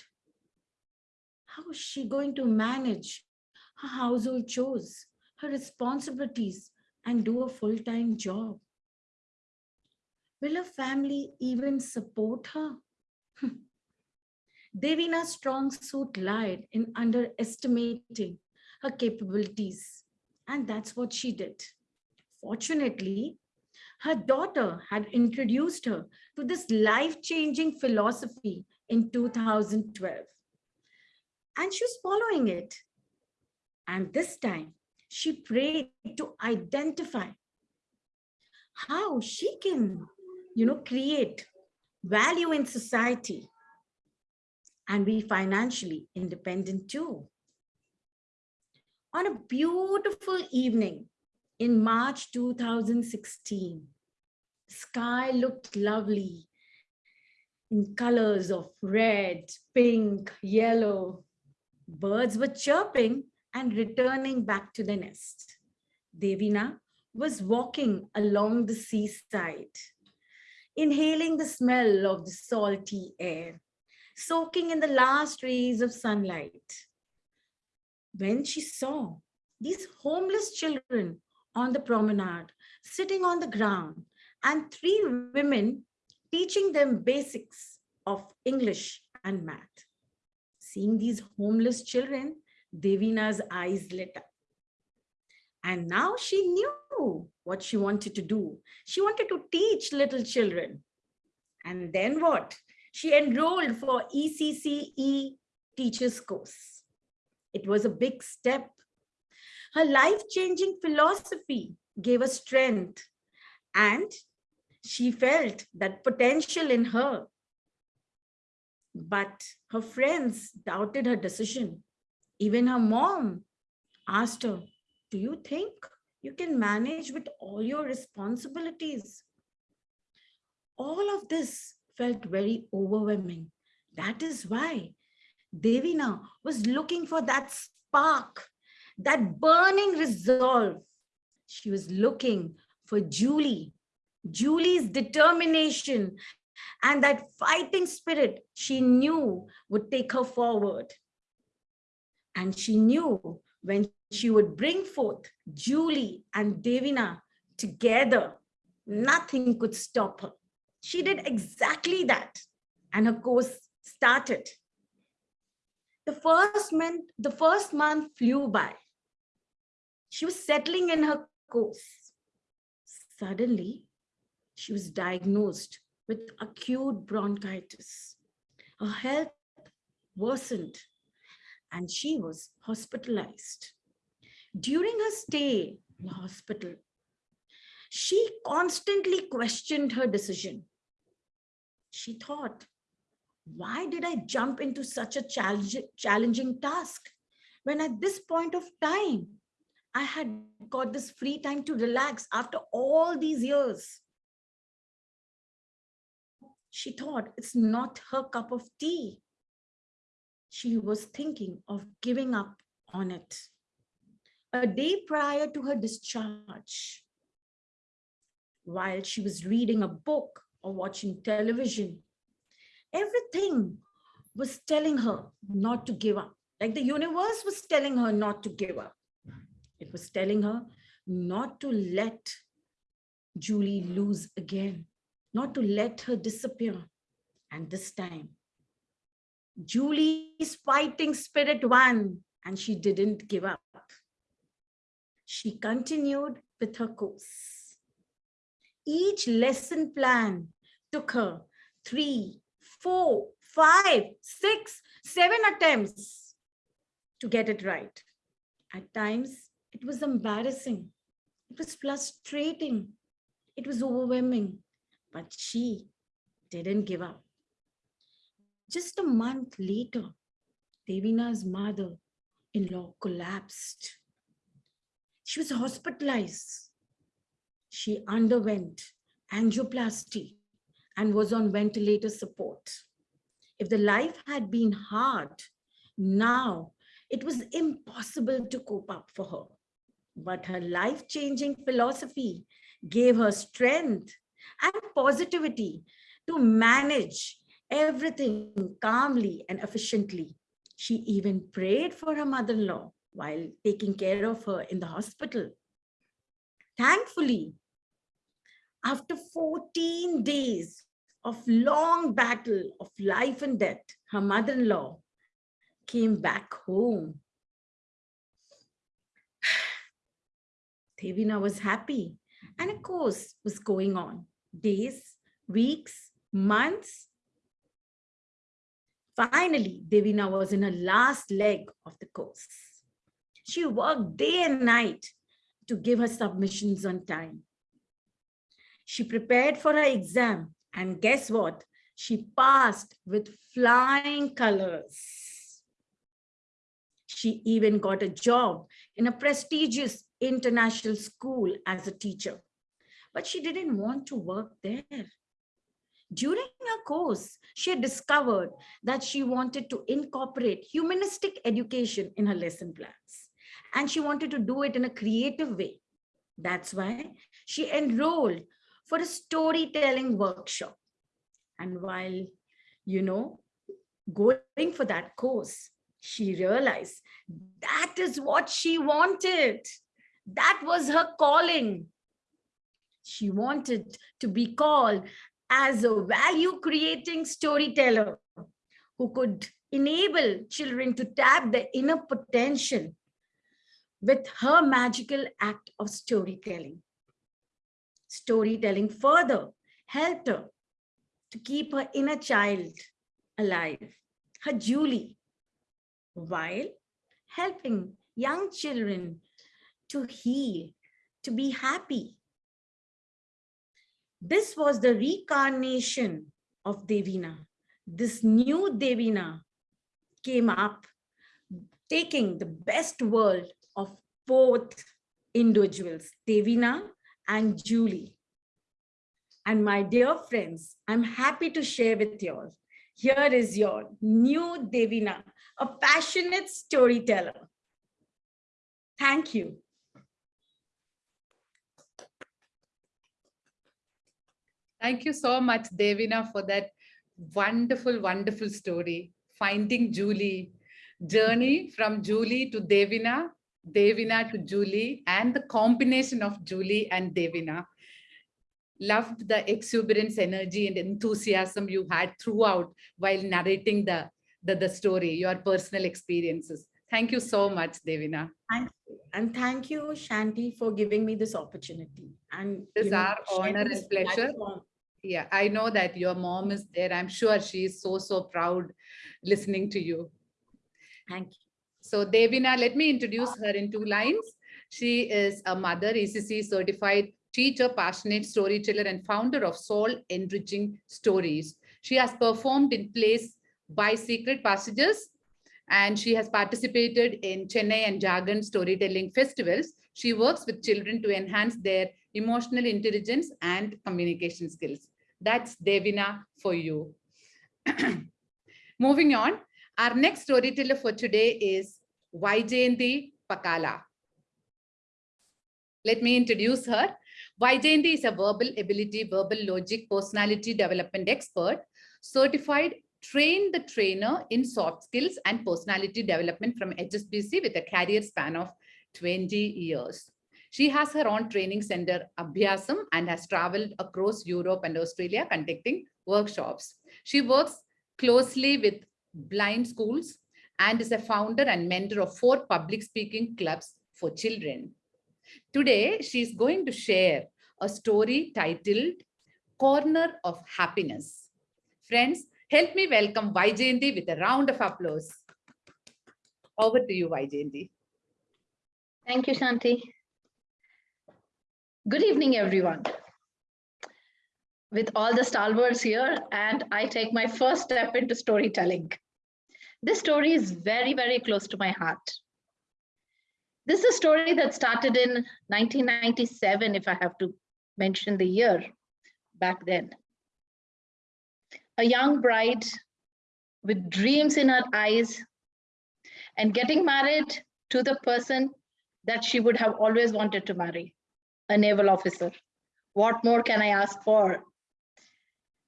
how is she going to manage her household chores, her responsibilities, and do a full-time job? Will her family even support her? Hmm. Devina's strong suit lied in underestimating her capabilities, and that's what she did. Fortunately, her daughter had introduced her to this life-changing philosophy in 2012. And she was following it. And this time, she prayed to identify how she can, you know, create value in society and be financially independent too. On a beautiful evening, in March 2016. Sky looked lovely in colors of red, pink, yellow. Birds were chirping and returning back to the nest. Devina was walking along the seaside, inhaling the smell of the salty air, soaking in the last rays of sunlight. When she saw these homeless children on the promenade, sitting on the ground, and three women teaching them basics of English and math. Seeing these homeless children, Devina's eyes lit up. And now she knew what she wanted to do. She wanted to teach little children. And then what? She enrolled for ECCE teachers course. It was a big step her life-changing philosophy gave her strength and she felt that potential in her. But her friends doubted her decision. Even her mom asked her, do you think you can manage with all your responsibilities? All of this felt very overwhelming. That is why Devina was looking for that spark that burning resolve. She was looking for Julie, Julie's determination and that fighting spirit she knew would take her forward. And she knew when she would bring forth Julie and Devina together, nothing could stop her. She did exactly that. And her course started. The first month, the first month flew by. She was settling in her course. Suddenly, she was diagnosed with acute bronchitis. Her health worsened and she was hospitalized. During her stay in the hospital, she constantly questioned her decision. She thought, why did I jump into such a challenge, challenging task when at this point of time, I had got this free time to relax after all these years? She thought it's not her cup of tea. She was thinking of giving up on it. A day prior to her discharge, while she was reading a book or watching television, everything was telling her not to give up. Like the universe was telling her not to give up. It was telling her not to let Julie lose again, not to let her disappear. And this time, Julie's fighting spirit won and she didn't give up. She continued with her course. Each lesson plan took her three, four, five, six, seven attempts to get it right. At times, it was embarrassing. It was frustrating. It was overwhelming, but she didn't give up. Just a month later, Devina's mother-in-law collapsed. She was hospitalized. She underwent angioplasty and was on ventilator support. If the life had been hard, now it was impossible to cope up for her. But her life-changing philosophy gave her strength and positivity to manage everything calmly and efficiently. She even prayed for her mother-in-law while taking care of her in the hospital. Thankfully, after 14 days of long battle of life and death, her mother-in-law came back home. Devina was happy and a course was going on. Days, weeks, months. Finally, Devina was in her last leg of the course. She worked day and night to give her submissions on time. She prepared for her exam and guess what? She passed with flying colors. She even got a job in a prestigious international school as a teacher, but she didn't want to work there. During her course, she had discovered that she wanted to incorporate humanistic education in her lesson plans, and she wanted to do it in a creative way. That's why she enrolled for a storytelling workshop. And while, you know, going for that course, she realized that is what she wanted. That was her calling. She wanted to be called as a value creating storyteller who could enable children to tap their inner potential with her magical act of storytelling. Storytelling further helped her to keep her inner child alive, her Julie, while helping young children to heal, to be happy. This was the reincarnation of Devina. This new Devina came up, taking the best world of both individuals, Devina and Julie. And my dear friends, I'm happy to share with you all. Here is your new Devina, a passionate storyteller. Thank you.
Thank you so much, Devina, for that wonderful, wonderful story. Finding Julie, journey from Julie to Devina, Devina to Julie, and the combination of Julie and Devina. Loved the exuberance, energy, and enthusiasm you had throughout while narrating the, the, the story, your personal experiences. Thank you so much, Devina.
Thank you. And thank you, Shanti, for giving me this opportunity. And
It's our honor and pleasure.
platform.
Yeah, I know that your mom is there. I'm sure she is so, so proud listening to you.
Thank you.
So Devina, let me introduce her in two lines. She is a mother, ECC certified teacher, passionate storyteller, and founder of Soul Enriching Stories. She has performed in plays by Secret Passages and she has participated in Chennai and Jagan storytelling festivals. She works with children to enhance their emotional intelligence and communication skills. That's Devina for you. Moving on, our next storyteller for today is Vaijayanti Pakala. Let me introduce her. Vaijayanti is a verbal ability, verbal logic, personality development expert, certified trained the trainer in soft skills and personality development from HSBC with a career span of 20 years. She has her own training center, Abhyasam, and has traveled across Europe and Australia conducting workshops. She works closely with blind schools and is a founder and mentor of four public speaking clubs for children. Today, she is going to share a story titled Corner of Happiness. Friends, help me welcome Vaijayanti with a round of applause. Over to you, Vaijayanti.
Thank you, Shanti. Good evening, everyone. With all the stalwarts here, and I take my first step into storytelling. This story is very, very close to my heart. This is a story that started in 1997, if I have to mention the year back then. A young bride with dreams in her eyes and getting married to the person that she would have always wanted to marry, a naval officer. What more can I ask for?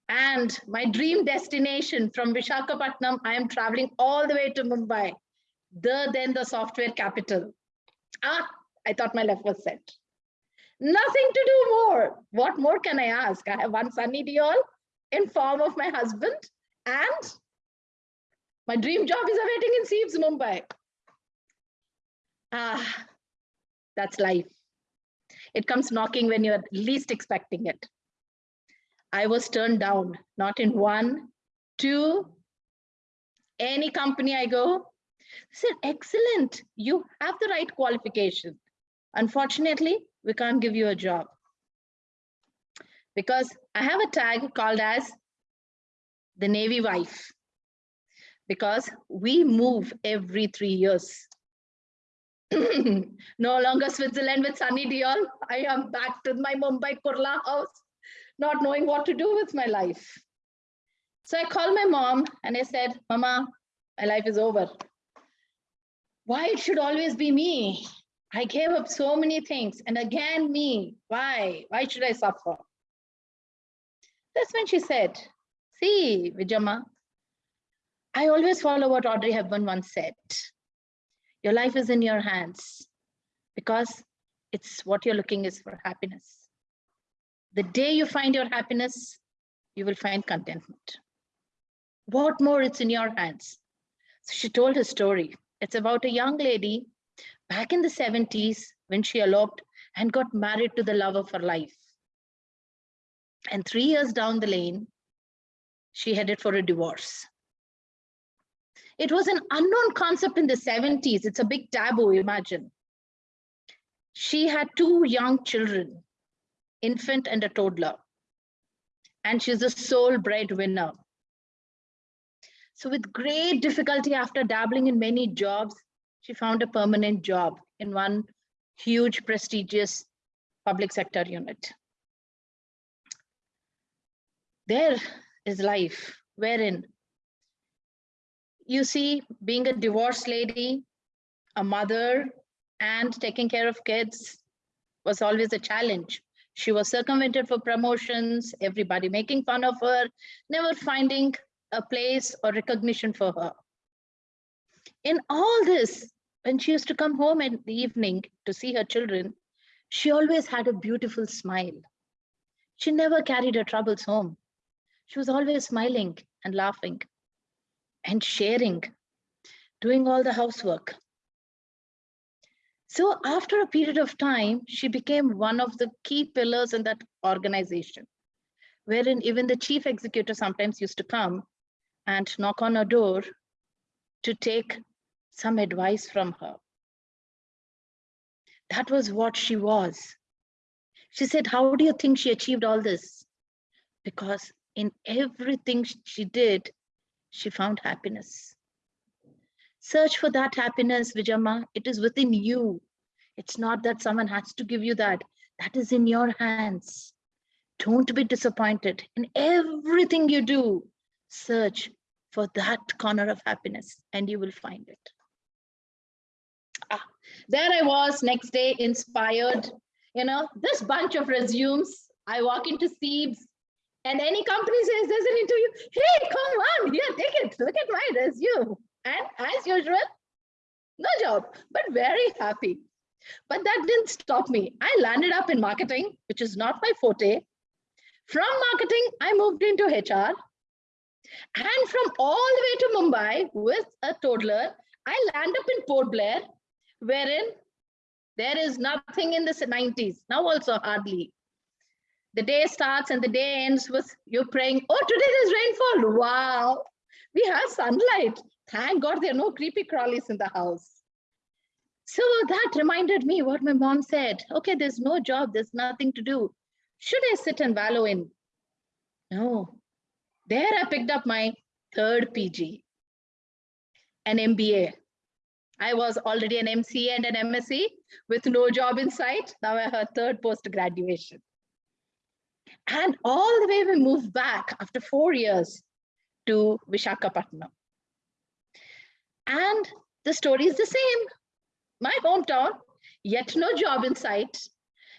And my dream destination from Vishakhapatnam, I am traveling all the way to Mumbai, the then the software capital. Ah, I thought my life was set. Nothing to do more. What more can I ask? I have one Sunny Deol in form of my husband and my dream job is awaiting in SEEPZ, Mumbai. Ah, that's life. It comes knocking when you're least expecting it. I was turned down, not in one, two, any company I go. They said, excellent, you have the right qualification. Unfortunately, we can't give you a job. Because I have a tag called as the Navy wife. Because we move every three years. No longer Switzerland with Sunny Deol. I am back to my Mumbai Kurla house, not knowing what to do with my life. So I called my mom and I said, Mama, my life is over. Why it should always be me? I gave up so many things and again me. Why? Why should I suffer? That's when she said, see, Vijama, I always follow what Audrey Hepburn once said. Your life is in your hands because it's what you're looking is for happiness. The day you find your happiness, you will find contentment. What more, it's in your hands. So she told her story. It's about a young lady back in the 70s when she eloped and got married to the love of her life. And three years down the lane, she headed for a divorce. It was an unknown concept in the 70s. It's a big taboo, imagine. She had two young children, infant and a toddler. And she's the sole breadwinner. So with great difficulty after dabbling in many jobs, she found a permanent job in one huge prestigious public sector unit. There is life wherein you see, being a divorced lady, a mother, and taking care of kids was always a challenge. She was circumvented for promotions, everybody making fun of her, never finding a place or recognition for her. In all this, when she used to come home in the evening to see her children, she always had a beautiful smile. She never carried her troubles home. She was always smiling and laughing and sharing, doing all the housework. So after a period of time, she became one of the key pillars in that organization, wherein even the chief executive sometimes used to come and knock on her door to take some advice from her. That was what she was. She said, how do you think she achieved all this? Because in everything she did, she found happiness. Search for that happiness, Vijama. It is within you. It's not that someone has to give you that. That is in your hands. Don't be disappointed in everything you do. Search for that corner of happiness and you will find it. Ah, there I was next day inspired. You know, this bunch of resumes. I walk into SEEPZ and any company says there's an interview. Hey, come on, here, take it. Look at my resume. And as usual, no job, but very happy. But that didn't stop me. I landed up in marketing, which is not my forte. From marketing, I moved into HR. And from all the way to Mumbai with a toddler, I land up in Port Blair, wherein there is nothing in the 90s, now also hardly. The day starts and the day ends with you praying, oh, today there's rainfall. Wow, we have sunlight. Thank God there are no creepy crawlies in the house. So that reminded me what my mom said. Okay, there's no job, there's nothing to do. Should I sit and wallow in? No. There I picked up my third PG, an MBA. I was already an MCA and an MSc with no job in sight. Now I have third post graduation. And all the way we moved back after four years to Vishakhapatnam. And the story is the same. My hometown, yet no job in sight.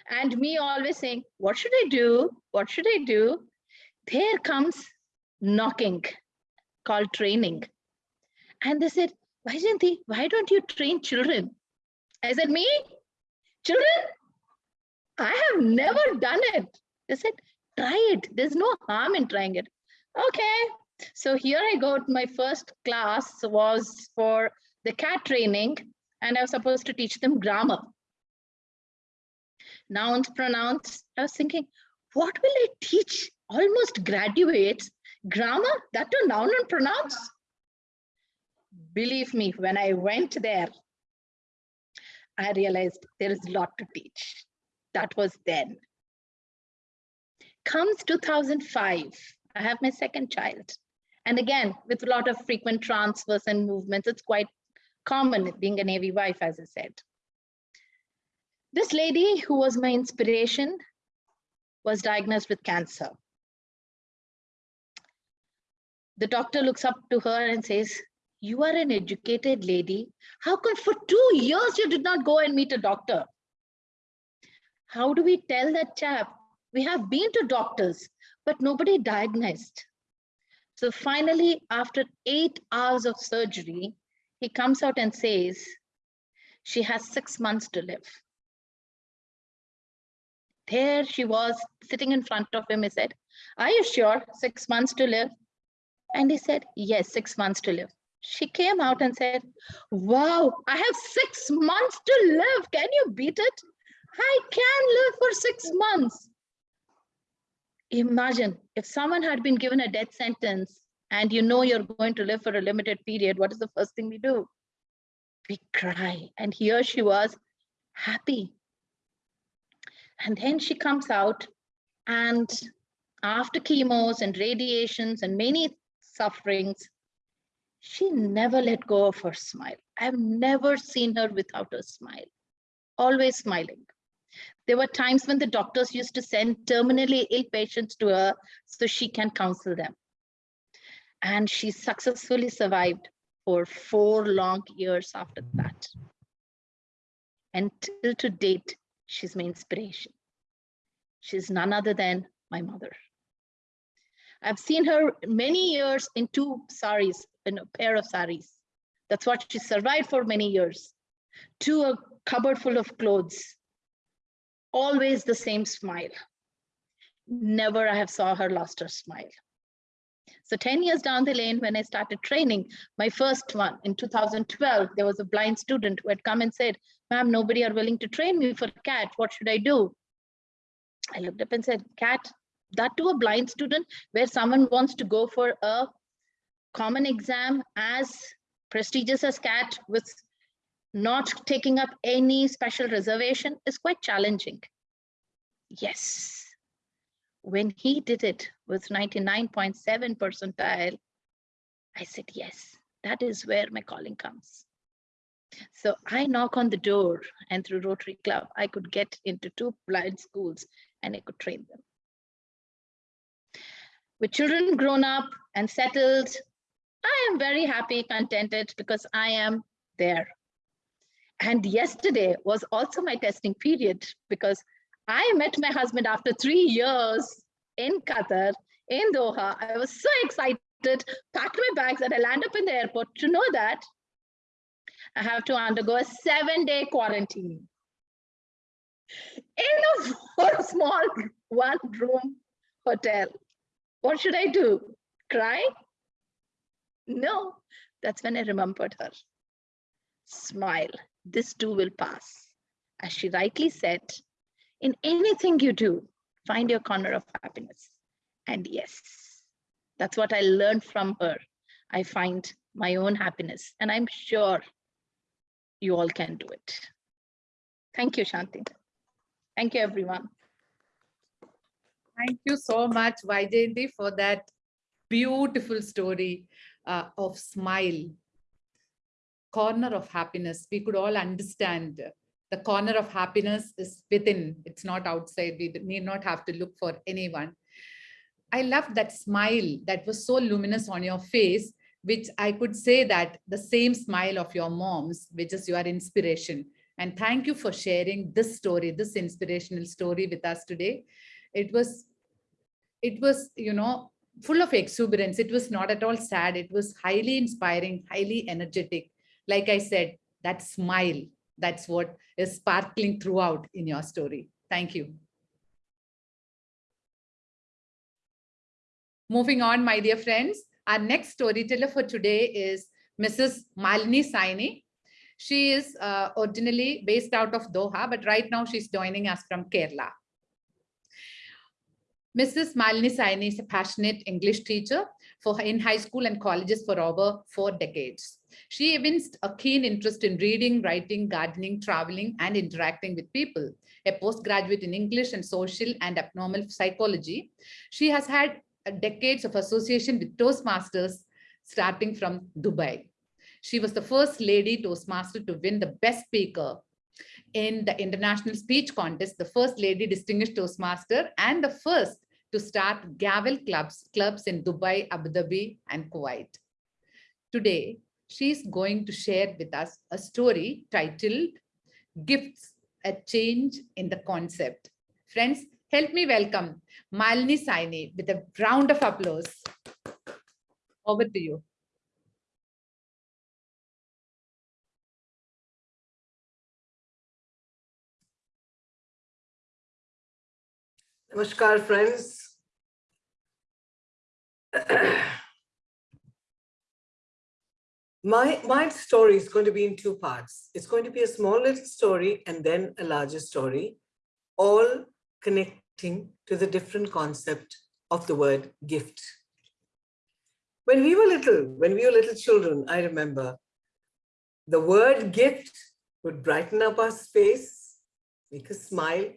And me always saying, what should I do? What should I do? There comes knocking called training. And they said, Vaijayanti, why don't you train children? I said, me? Children? I have never done it. They said, try it. There's no harm in trying it. Okay. So here I go. My first class was for the CAT training, and I was supposed to teach them grammar. Nouns, pronouns. I was thinking, what will I teach almost graduates? Grammar, that to noun and pronouns? Believe me, when I went there, I realized there is a lot to teach. That was then. Comes 2005, I have my second child. And again, with a lot of frequent transfers and movements, it's quite common being a Navy wife, as I said. This lady who was my inspiration was diagnosed with cancer. The doctor looks up to her and says, you are an educated lady. How come for two years you did not go and meet a doctor? How do we tell that chap? We have been to doctors, but nobody diagnosed. So finally, after eight hours of surgery, he comes out and says, she has six months to live. There she was sitting in front of him. He said, are you sure six months to live? And he said, yes, six months to live. She came out and said, wow, I have six months to live. Can you beat it? I can live for six months. Imagine if someone had been given a death sentence and you know you're going to live for a limited period, what is the first thing we do? We cry. And here she was happy. And then she comes out and after chemos and radiations and many sufferings, she never let go of her smile. I've never seen her without a smile, always smiling. There were times when the doctors used to send terminally ill patients to her so she can counsel them. And she successfully survived for four long years after that. Until to date, she's my inspiration. She's none other than my mother. I've seen her many years in two saris, in a pair of saris. That's what she survived for many years. To a cupboard full of clothes. Always the same smile. Never I have saw her lost her smile. So 10 years down the lane, when I started training, my first one in 2012, there was a blind student who had come and said, ma'am, nobody are willing to train me for CAT. What should I do? I looked up and said, CAT, that to a blind student where someone wants to go for a common exam as prestigious as CAT with not taking up any special reservation is quite challenging. Yes. when he did it with 99.7 percentile, I said, yes, that is where my calling comes. So I knock on the door and through Rotary Club, I could get into two blind schools and I could train them. With children grown up and settled, I am very happy, contented because I am there. And yesterday was also my testing period because I met my husband after three years in Qatar, in Doha. I was so excited, packed my bags, and I land up in the airport to know that I have to undergo a seven day quarantine in a small one room hotel. What should I do? Cry? No, that's when I remembered her. Smile, this too will pass. As she rightly said, in anything you do, find your corner of happiness. And yes, that's what I learned from her. I find my own happiness, and I'm sure you all can do it. Thank you, Shanti. Thank you, everyone.
Thank you so much, Vaijayanti, for that beautiful story uh, of smile. Corner of happiness. We could all understand the corner of happiness is within, it's not outside. We need not have to look for anyone. I love that smile that was so luminous on your face, which I could say that the same smile of your mom's, which is your inspiration. And thank you for sharing this story, this inspirational story with us today. It was, it was, you know, full of exuberance. It was not at all sad. It was highly inspiring, highly energetic. Like I said, that smile, that's what is sparkling throughout in your story. Thank you. Moving on, my dear friends, our next storyteller for today is Mrs. Malini Saini. She is uh, originally based out of Doha, but right now she's joining us from Kerala. Mrs. Malini Saini is a passionate English teacher for in high school and colleges for over four decades. She evinced a keen interest in reading, writing, gardening, traveling, and interacting with people. A postgraduate in English and social and abnormal psychology, she has had decades of association with Toastmasters starting from Dubai. She was the first lady Toastmaster to win the best speaker in the international speech contest, the first lady distinguished Toastmaster and the first to start Gavel clubs, clubs in Dubai, Abu Dhabi and Kuwait. Today, she's going to share with us a story titled Gifts, a Change in the Concept. Friends, help me welcome Malini Saini with a round of applause. Over to you.
Namaskar, friends. my, my story is going to be in two parts. It's going to be a small little story and then a larger story, all connecting to the different concept of the word gift. When we were little, when we were little children, I remember the word gift would brighten up our face, make us smile,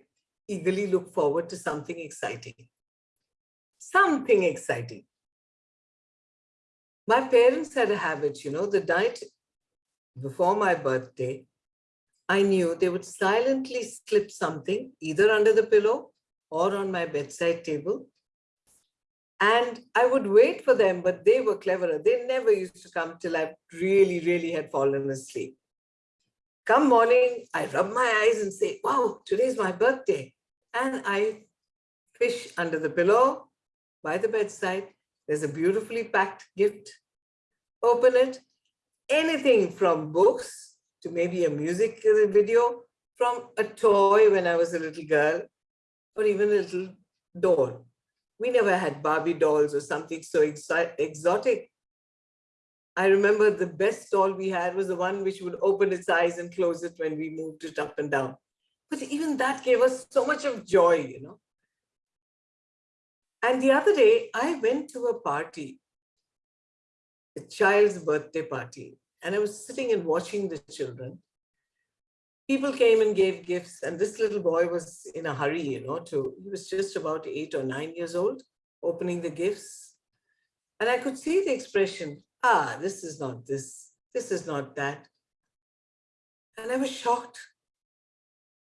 eagerly look forward to something exciting. Something exciting. My parents had a habit, you know, the night before my birthday, I knew they would silently slip something either under the pillow or on my bedside table. And I would wait for them, but they were cleverer. They never used to come till I really, really had fallen asleep. Come morning, I rub my eyes and say, wow, today's my birthday and I fish under the pillow by the bedside. There's a beautifully packed gift. Open it. Anything from books to maybe a music video, from a toy when I was a little girl, or even a little doll. We never had Barbie dolls or something so exotic. I remember the best doll we had was the one which would open its eyes and close it when we moved it up and down. But even that gave us so much of joy, you know. And the other day, I went to a party, a child's birthday party, and I was sitting and watching the children. people came and gave gifts and this little boy was in a hurry, you know, to, he was just about eight or nine years old, opening the gifts. And I could see the expression, ah, this is not this, this is not that. And I was shocked.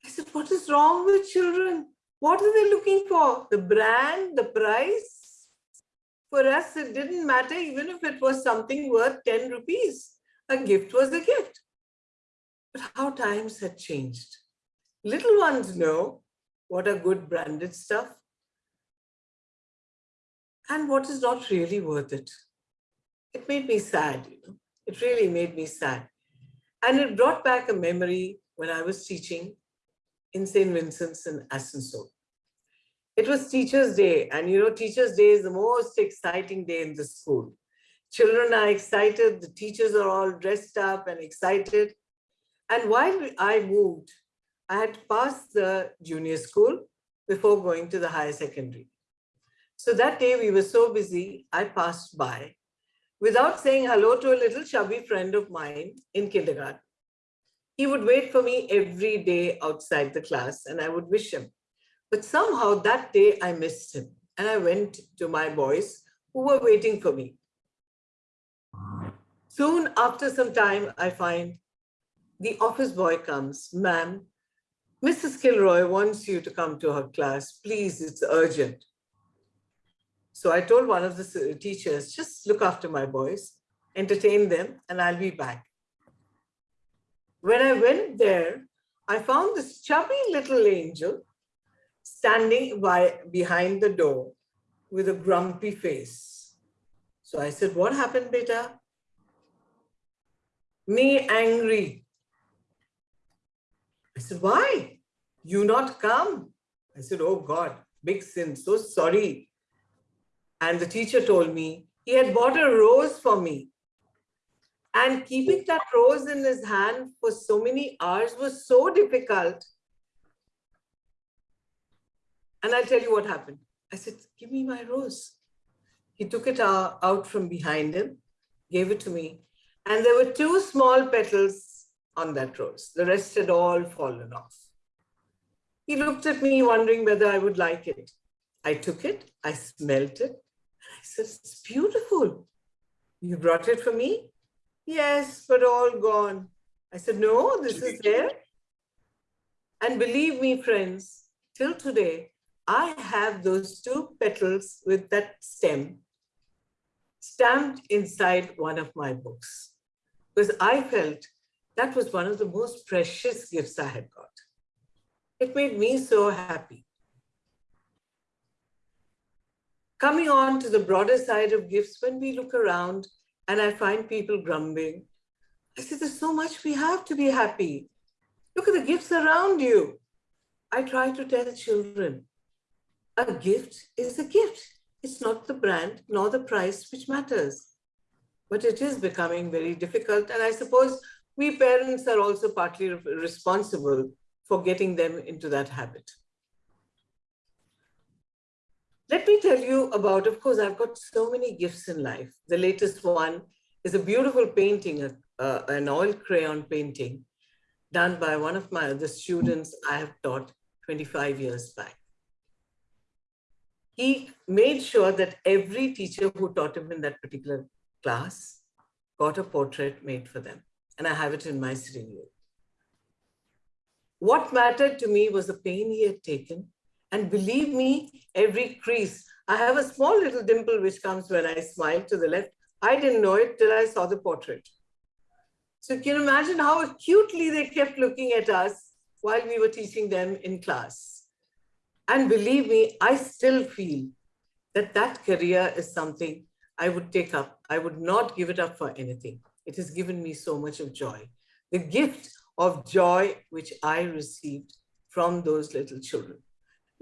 I said, what is wrong with children? What are they looking for? The brand, the price? For us, it didn't matter even if it was something worth 10 rupees. A gift was a gift. But how times had changed. Little ones know what are good branded stuff and what is not really worth it. It made me sad, you know. It really made me sad. And it brought back a memory when I was teaching in St. Vincent's in Asansol. It was Teacher's Day, and you know, Teacher's Day is the most exciting day in the school. Children are excited, the teachers are all dressed up and excited. And while I moved, I had passed the junior school before going to the higher secondary. So that day we were so busy, I passed by without saying hello to a little chubby friend of mine in kindergarten. He would wait for me every day outside the class and I would wish him. But somehow that day I missed him and I went to my boys who were waiting for me. Soon after some time, I find the office boy comes, ma'am, Mrs. Kilroy wants you to come to her class. Please, it's urgent. So I told one of the teachers, just look after my boys, entertain them, and I'll be back. When I went there, I found this chubby little angel standing by behind the door with a grumpy face. So I said, what happened, beta? Me angry. I said, why? You not come? I said, oh God, big sin, so sorry. And the teacher told me he had bought a rose for me. And keeping that rose in his hand for so many hours was so difficult. And I'll tell you what happened. I said, give me my rose. He took it out from behind him, gave it to me. And there were two small petals on that rose. The rest had all fallen off. He looked at me wondering whether I would like it. I took it, I smelt it, I said, it's beautiful. You brought it for me? Yes, but all gone. I said, no, this is there. And believe me, friends, till today, I have those two petals with that stem stamped inside one of my books because I felt that was one of the most precious gifts I had got. It made me so happy. Coming on to the broader side of gifts, when we look around and I find people grumbling, I say, there's so much we have to be happy. Look at the gifts around you. I try to tell children, a gift is a gift. It's not the brand nor the price which matters. But it is becoming very difficult. And I suppose we parents are also partly responsible for getting them into that habit. Let me tell you about, of course, I've got so many gifts in life. The latest one is a beautiful painting, uh, an oil crayon painting done by one of my other students I have taught 25 years back. He made sure that every teacher who taught him in that particular class got a portrait made for them. And I have it in my sitting room. What mattered to me was the pain he had taken and believe me, every crease, I have a small little dimple which comes when I smile to the left. I didn't know it till I saw the portrait. So can you imagine how acutely they kept looking at us while we were teaching them in class. And believe me, I still feel that that career is something I would take up. I would not give it up for anything. It has given me so much of joy. The gift of joy which I received from those little children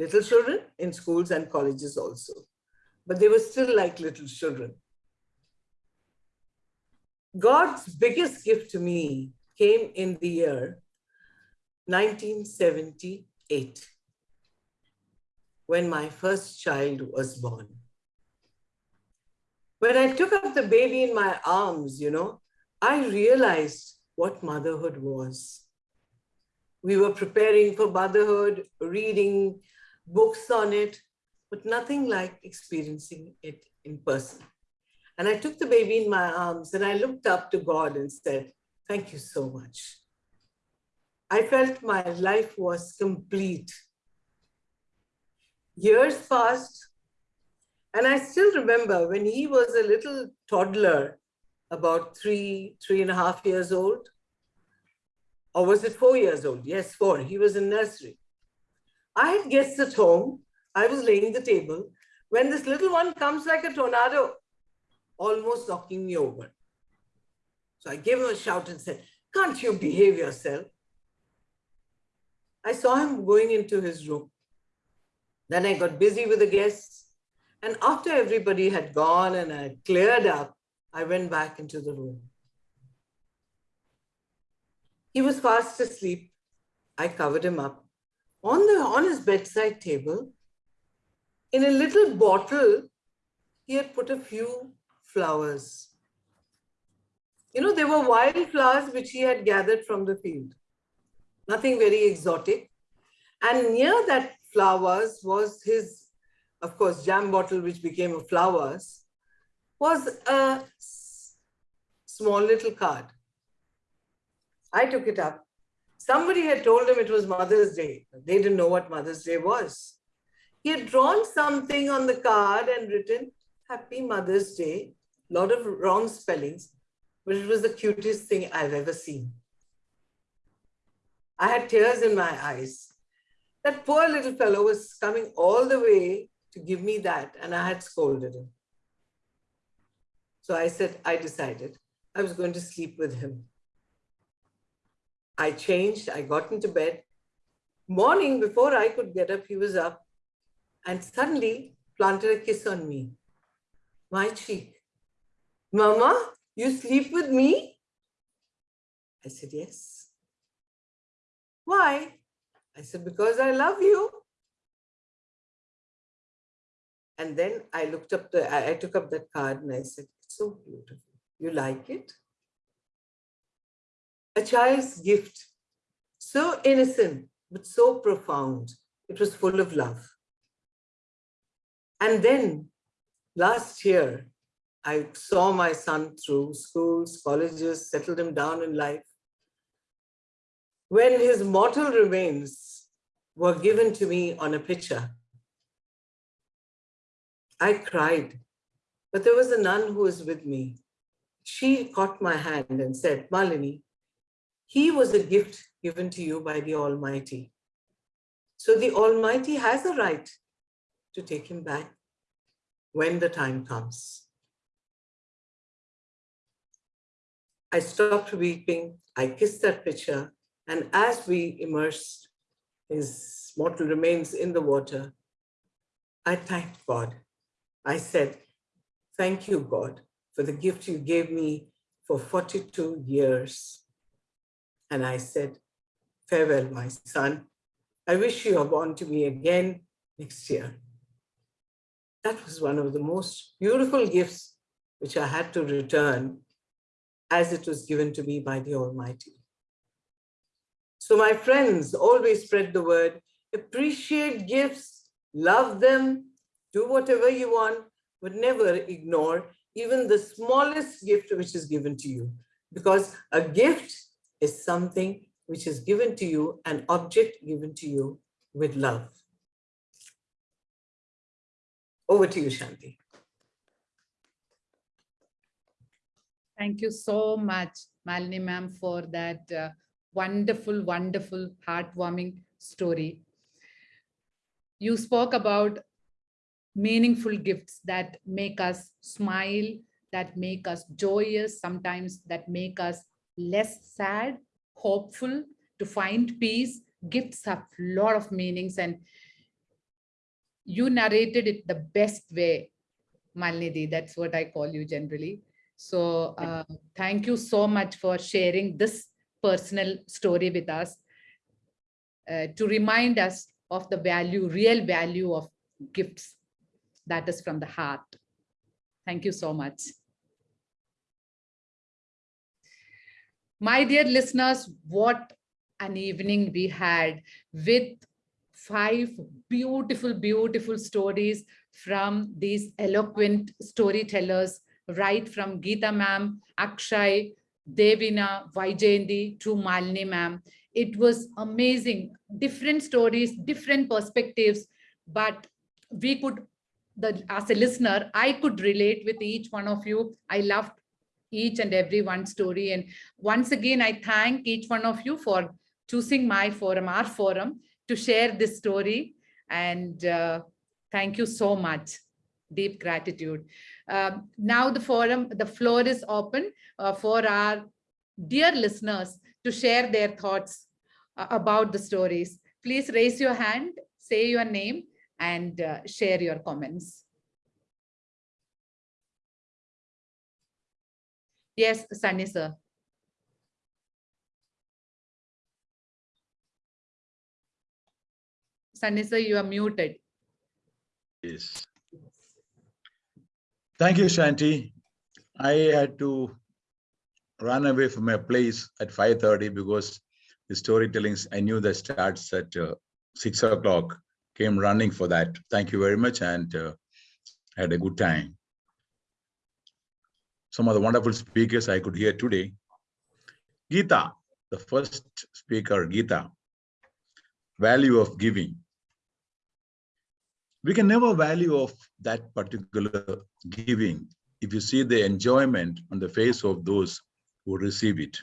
little children in schools and colleges also. But they were still like little children. God's biggest gift to me came in the year 1978, when my first child was born. When I took up the baby in my arms, you know, I realized what motherhood was. We were preparing for motherhood, reading books on it, but nothing like experiencing it in person. And I took the baby in my arms and I looked up to God and said, Thank you so much. I felt my life was complete. Years passed, and I still remember when he was a little toddler, about three, three and a half years old. Or was it four years old? Yes, four. He was in nursery. I had guests at home. I was laying the table when this little one comes like a tornado, almost knocking me over. So I gave him a shout and said, Can't you behave yourself? I saw him going into his room. Then I got busy with the guests. And after everybody had gone and I cleared up, I went back into the room. He was fast asleep. I covered him up. On, the, on his bedside table, in a little bottle, he had put a few flowers. You know, they were wild flowers which he had gathered from the field. Nothing very exotic. And near that flowers was his, of course, jam bottle, which became a flowers, was a small little card. I took it up. Somebody had told him it was Mother's Day. They didn't know what Mother's Day was. He had drawn something on the card and written, Happy Mother's Day. A lot of wrong spellings, but it was the cutest thing I've ever seen. I had tears in my eyes. That poor little fellow was coming all the way to give me that, and I had scolded him. So I said, I decided I was going to sleep with him. I changed, I got into bed. Morning, before I could get up, he was up and suddenly planted a kiss on me, my cheek. Mama, you sleep with me? I said, yes. Why? I said, because I love you. And then I looked up the, I, took up that card and I said, it's so beautiful. You like it? A child's gift, so innocent, but so profound. It was full of love. And then last year, I saw my son through schools, colleges, settled him down in life. When his mortal remains were given to me on a picture, I cried, but there was a nun who was with me. She caught my hand and said, Malini, he was a gift given to you by the Almighty. So the Almighty has a right to take him back when the time comes. I stopped weeping. I kissed that picture. And as we immersed his mortal remains in the water, I thanked God. I said, thank you, God, for the gift you gave me for 42 years. And I said, farewell, my son. I wish you are born to me again next year. That was one of the most beautiful gifts which I had to return as it was given to me by the Almighty. So my friends, always spread the word, appreciate gifts, love them, do whatever you want, but never ignore even the smallest gift which is given to you. Because a gift is something which is given to you, an object given to you with love. Over to you, Shanti.
Thank you so much, Malini ma'am, for that uh, wonderful, wonderful, heartwarming story. You spoke about meaningful gifts that make us smile, that make us joyous, sometimes that make us less sad, hopeful, to find peace. Gifts have a lot of meanings and you narrated it the best way, Malnidhi. That's what I call you generally. So uh, thank you so much for sharing this personal story with us uh, to remind us of the value, real value of gifts that is from the heart. Thank you so much. My dear listeners, what an evening we had with five beautiful, beautiful stories from these eloquent storytellers, right from Geeta ma'am, Akshay, Devina, Vaijayanti to Malini ma'am. It was amazing, different stories, different perspectives, but we could, the as a listener, I could relate with each one of you. I loved each and every one story. And once again, I thank each one of you for choosing my forum, our forum, to share this story. And uh, thank you so much. Deep gratitude. Um, now the forum, the floor is open uh, for our dear listeners to share their thoughts uh, about the stories. Please raise your hand, say your name, and uh, share your comments. Yes, Sunny sir. Sunny sir, you are muted.
Yes. Thank you, Shanti. I had to run away from my place at 5.30 because the storytelling, I knew that starts at uh, 6 o'clock, came running for that. Thank you very much and uh, had a good time. Some of the wonderful speakers I could hear today. Geeta, the first speaker, Geeta, value of giving we can never value of that particular giving if you see the enjoyment on the face of those who receive it.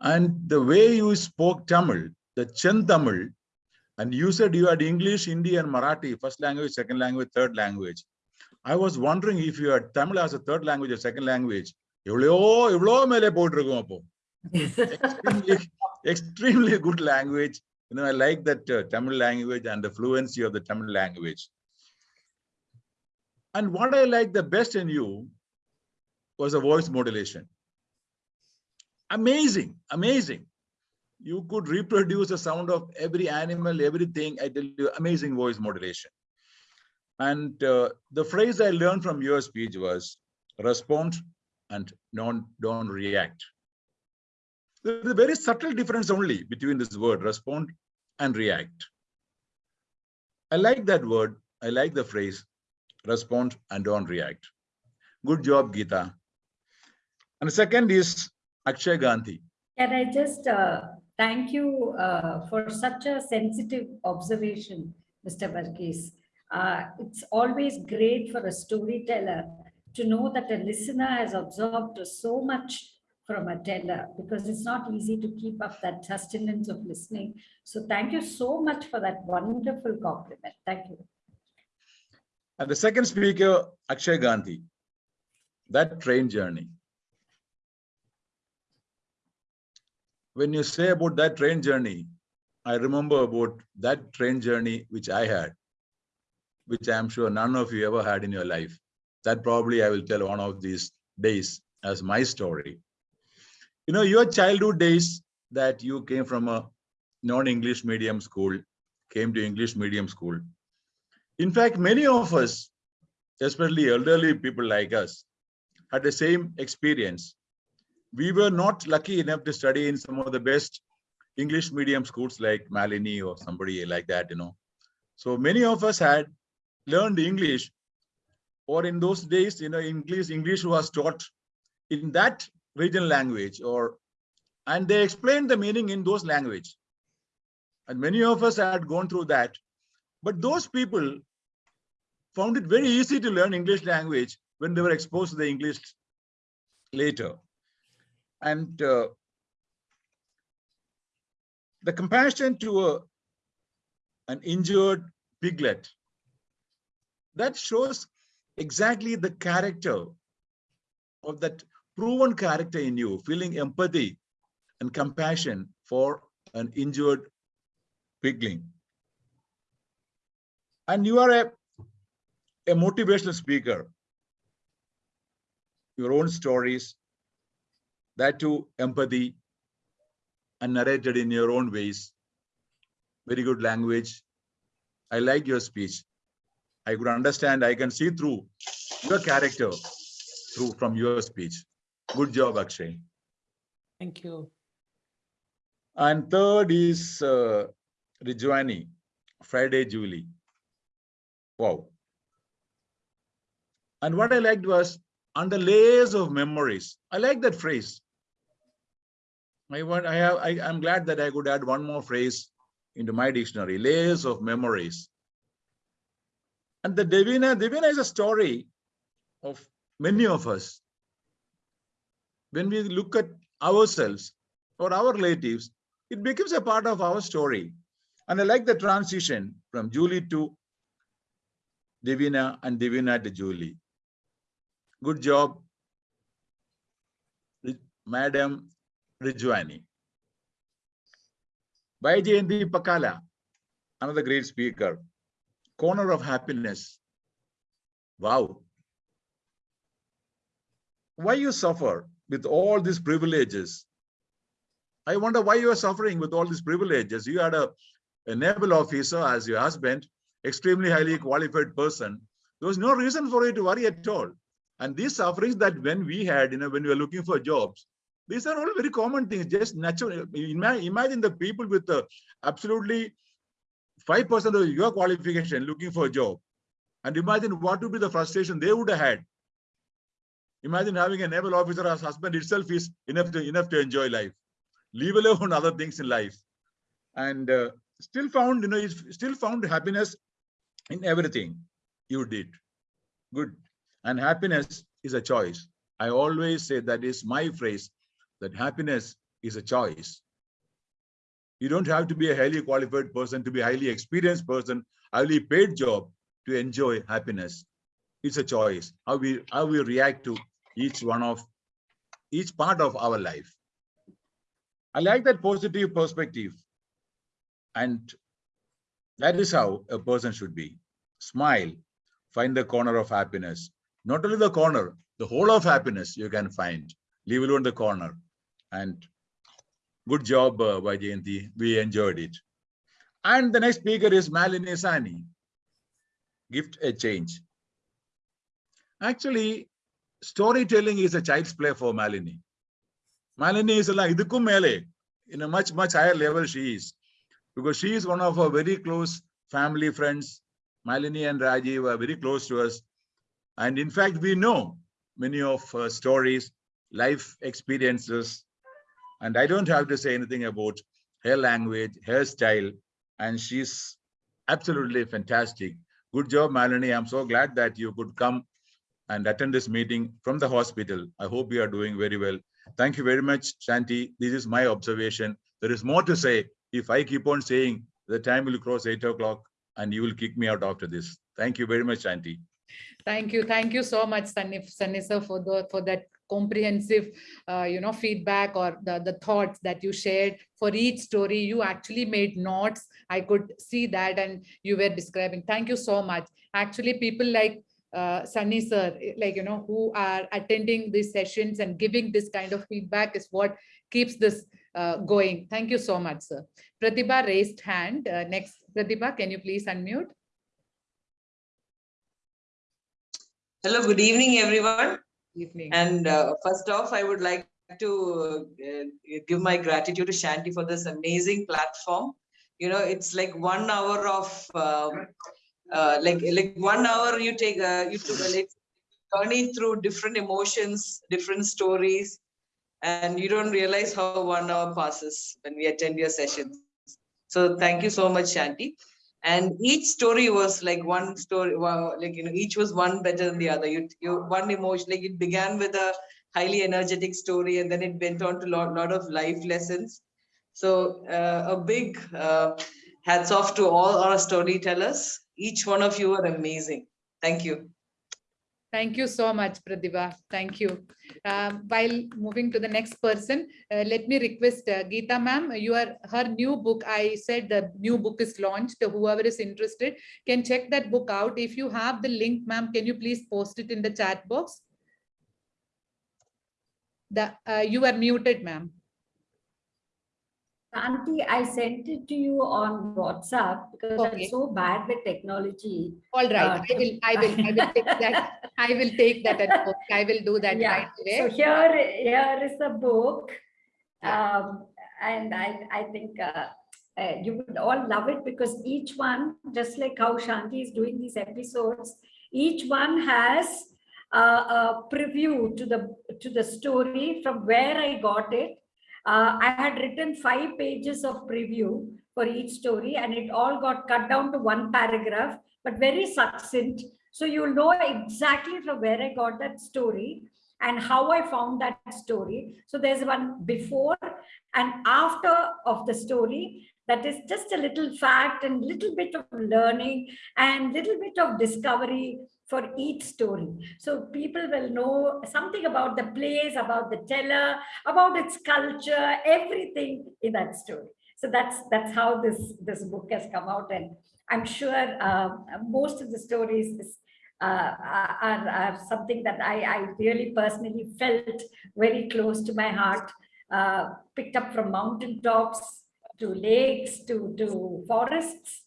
And the way you spoke Tamil, the Chen Tamil, and you said you had English, Hindi, and Marathi, first language, second language, third language I was wondering if you had Tamil as a third language or second language. எவ்வளோ எவ்வளோ மேலே போட்டிருக்கோம் அப்போ extremely, extremely good language you know, I like that uh, Tamil language and the fluency of the Tamil language. And what I like the best in you was the voice modulation. Amazing, amazing. You could reproduce the sound of every animal, everything. I tell you, amazing voice modulation. And uh, the phrase I learned from your speech was respond and non, don't react. There's a very subtle difference only between this word respond and react. I like that word. I like the phrase respond and don't react. Good job, Geeta. And the second is Akshay Gandhi.
Can I just uh, thank you uh, for such a sensitive observation, Mr. Varghese. Uh, it's always great for a storyteller to know that a listener has absorbed so much from a teller because it's not easy to keep up that sustenance of listening. So thank you so much for that wonderful compliment. Thank you.
And the second speaker, Akshay Gandhi, that train journey. When you say about that train journey, I remember about that train journey which I had, which I'm sure none of you ever had in your life. That probably I will tell one of these days as my story. You know, your childhood days that you came from a non-English medium school, came to English medium school. In fact, many of us, especially elderly people like us, had the same experience. We were not lucky enough to study in some of the best English medium schools like Malini or somebody like that, you know. So many of us had learned English or in those days, you know, English, English was taught in that regional language or and they explained the meaning in those language. And many of us had gone through that. But those people found it very easy to learn english language when they were exposed to the english later. And uh, the compassion to a, an injured piglet that shows exactly the character of that proven character in you, feeling empathy and compassion for an injured pigling. And you are a, a motivational speaker. Your own stories, that too empathy and narrated in your own ways. Very good language. I like your speech. I could understand, I can see through your character through from your speech. Good job, Akshay.
Thank you.
And third is uh, Rijwani, Friday Julie. Wow. And what I liked was under layers of memories. I like that phrase. I want, I have, I, I'm glad that I could add one more phrase into my dictionary, layers of memories. And the Devina, Devina is a story of many of us. When we look at ourselves or our relatives, it becomes a part of our story. And I like the transition from Julie to Devina and Devina to Julie. Good job, Madam Rijwani. Baijayanti Pakala, another great speaker. Corner of happiness. Wow. Why you suffer with all these privileges? I wonder why you are suffering with all these privileges. You had a, a naval officer as your husband, extremely highly qualified person. There was no reason for you to worry at all. And these sufferings that when we had, you know, when we were looking for jobs, these are all very common things, just natural. Imagine the people with the absolutely 5% of your qualification looking for a job. And imagine what would be the frustration they would have had. Imagine having a naval officer as husband itself is enough to enough to enjoy life, leave alone other things in life. And uh, still found, you know, still found happiness in everything you did. Good. And happiness is a choice. I always say that is my phrase that happiness is a choice. You don't have to be a highly qualified person, to be a highly experienced person, highly paid job to enjoy happiness. It's a choice. How we how we react to each one of each part of our life. I like that positive perspective. And that is how a person should be. Smile, find the corner of happiness. Not only the corner, the whole of happiness you can find. Leave alone the corner. And good job, uh, Vaijayanti. We enjoyed it. And the next speaker is Malini Saini. Gift a change. Actually, storytelling is a child's play for Malini. Malini is like idukkum mele, in a much, much higher level she is. Because she is one of our very close family friends. Malini and Rajiv are very close to us. And in fact, we know many of her stories, life experiences. And I don't have to say anything about her language, her style, and she's absolutely fantastic. Good job, Malini. I'm so glad that you could come and attend this meeting from the hospital. I hope you are doing very well. Thank you very much, Shanti. This is my observation. There is more to say. If I keep on saying, the time will cross eight o'clock and you will kick me out after this. Thank you very much, Shanti.
Thank you. Thank you so much, Sunny sir, for the for that comprehensive, uh, you know, feedback or the, the thoughts that you shared for each story. You actually made notes. I could see that and you were describing. Thank you so much. Actually, people like uh, Sunny sir, like, you know, who are attending these sessions and giving this kind of feedback is what keeps this uh, going. Thank you so much, sir. Pratibha raised hand. Uh, next, Pratibha, can you please unmute?
Hello, good evening, everyone.
Evening.
And uh, first off, I would like to uh, give my gratitude to Shanti for this amazing platform. You know, it's like one hour of um, uh, like like one hour you take uh, you to like journey through different emotions, different stories, and you don't realize how one hour passes when we attend your sessions. So thank you so much, Shanti and each story was like one story wow, like you know each was one better than the other. You, you one emotion like it began with a highly energetic story and then it went on to lot, lot of life lessons. So uh, a big uh, hats off to all our storytellers. Each one of you are amazing. Thank you
Thank you so much, Pratibha. Thank you. Um, while moving to the next person, uh, let me request uh, Geeta ma'am, you are her new book. I said the new book is launched. Whoever is interested can check that book out. If you have the link, ma'am, can you please post it in the chat box? The uh, you are muted, ma'am.
Auntie, I sent it to you on WhatsApp because
Okay.
I'm so bad with technology.
All right,
Uh,
I will. I will. I will take that. I will take that. at post. I will do that
Yeah,
right
so here, here is the book. Um, and I, I think uh, uh, you would all love it because each one, just like how Shanti is doing these episodes, each one has uh, a preview to the to the story from where I got it. Uh, I had written five pages of preview for each story, and it all got cut down to one paragraph, but very succinct. So you'll know exactly from where I got that story and how I found that story. So there's one before and after of the story that is just a little fact and little bit of learning and little bit of discovery for each story. So people will know something about the place, about the teller, about its culture, everything in that story. So that's that's how this this book has come out, and I'm sure uh, most of the stories is, uh, are, are something that I, I really personally felt very close to my heart. Uh, picked up from mountain tops to lakes to to forests.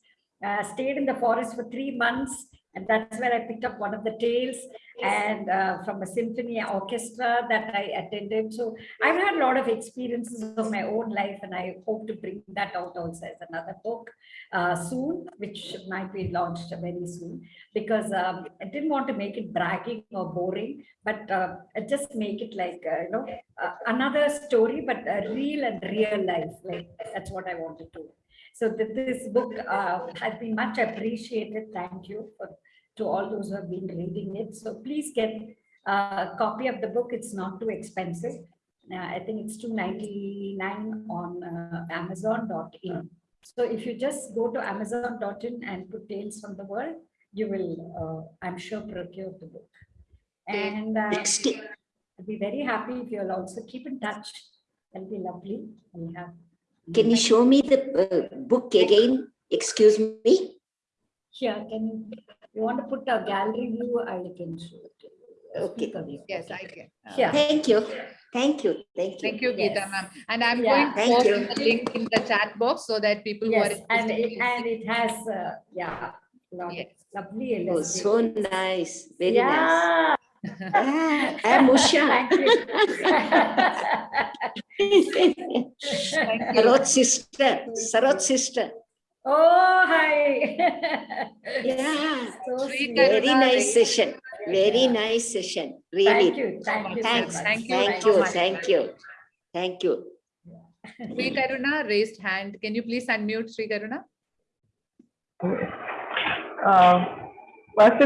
Uh, stayed in the forest for three months and that's where I picked up one of the tales and uh, from a symphony orchestra that I attended. So I've had a lot of experiences of my own life and I hope to bring that out also as another book uh, soon, which might be launched very soon because um, I didn't want to make it bragging or boring, but uh, just make it like, uh, you know, uh, another story, but real and real life. Like that's what I wanted to so that this book uh, has been much appreciated. Thank you for, to all those who have been reading it. So please get a copy of the book. It's not too expensive. Uh, I think it's 2.99 on uh, Amazon.in. So if you just go to Amazon.in and put Tales from the World, you will, uh, I'm sure, procure the book. And uh, I'll be very happy if you'll also keep in touch. That'll be lovely. We'll have
can you show me the uh, book again? Excuse me?
Here, can you, you want to put a gallery view, I can show it.
Okay.
Yes, I can. Uh,
Yeah.
Thank you. Thank you. Thank you.
Thank you, Geeta
Yes.
ma'am. And I'm
Yeah.
going to
Thank
post
you.
the link in the chat box so that people who are
Yes, and it, and it has, uh, yeah, lot
Yes.
lovely
Oh, so nice. Very nice.
Yeah.
Ah, I'm Usha.
Thank you.
Sarot's sister. Sarot's sister.
Oh, hi.
Yeah.
So
Sweet
sweet.
Very nice session. Very nice session.
Thank
Really.
you, thank you. so
Thanks.
much.
Thank you
Thank you. Thank you. Thank you.
Sri Karuna raised hand. Can you please unmute Sri Karuna?
Uh, First and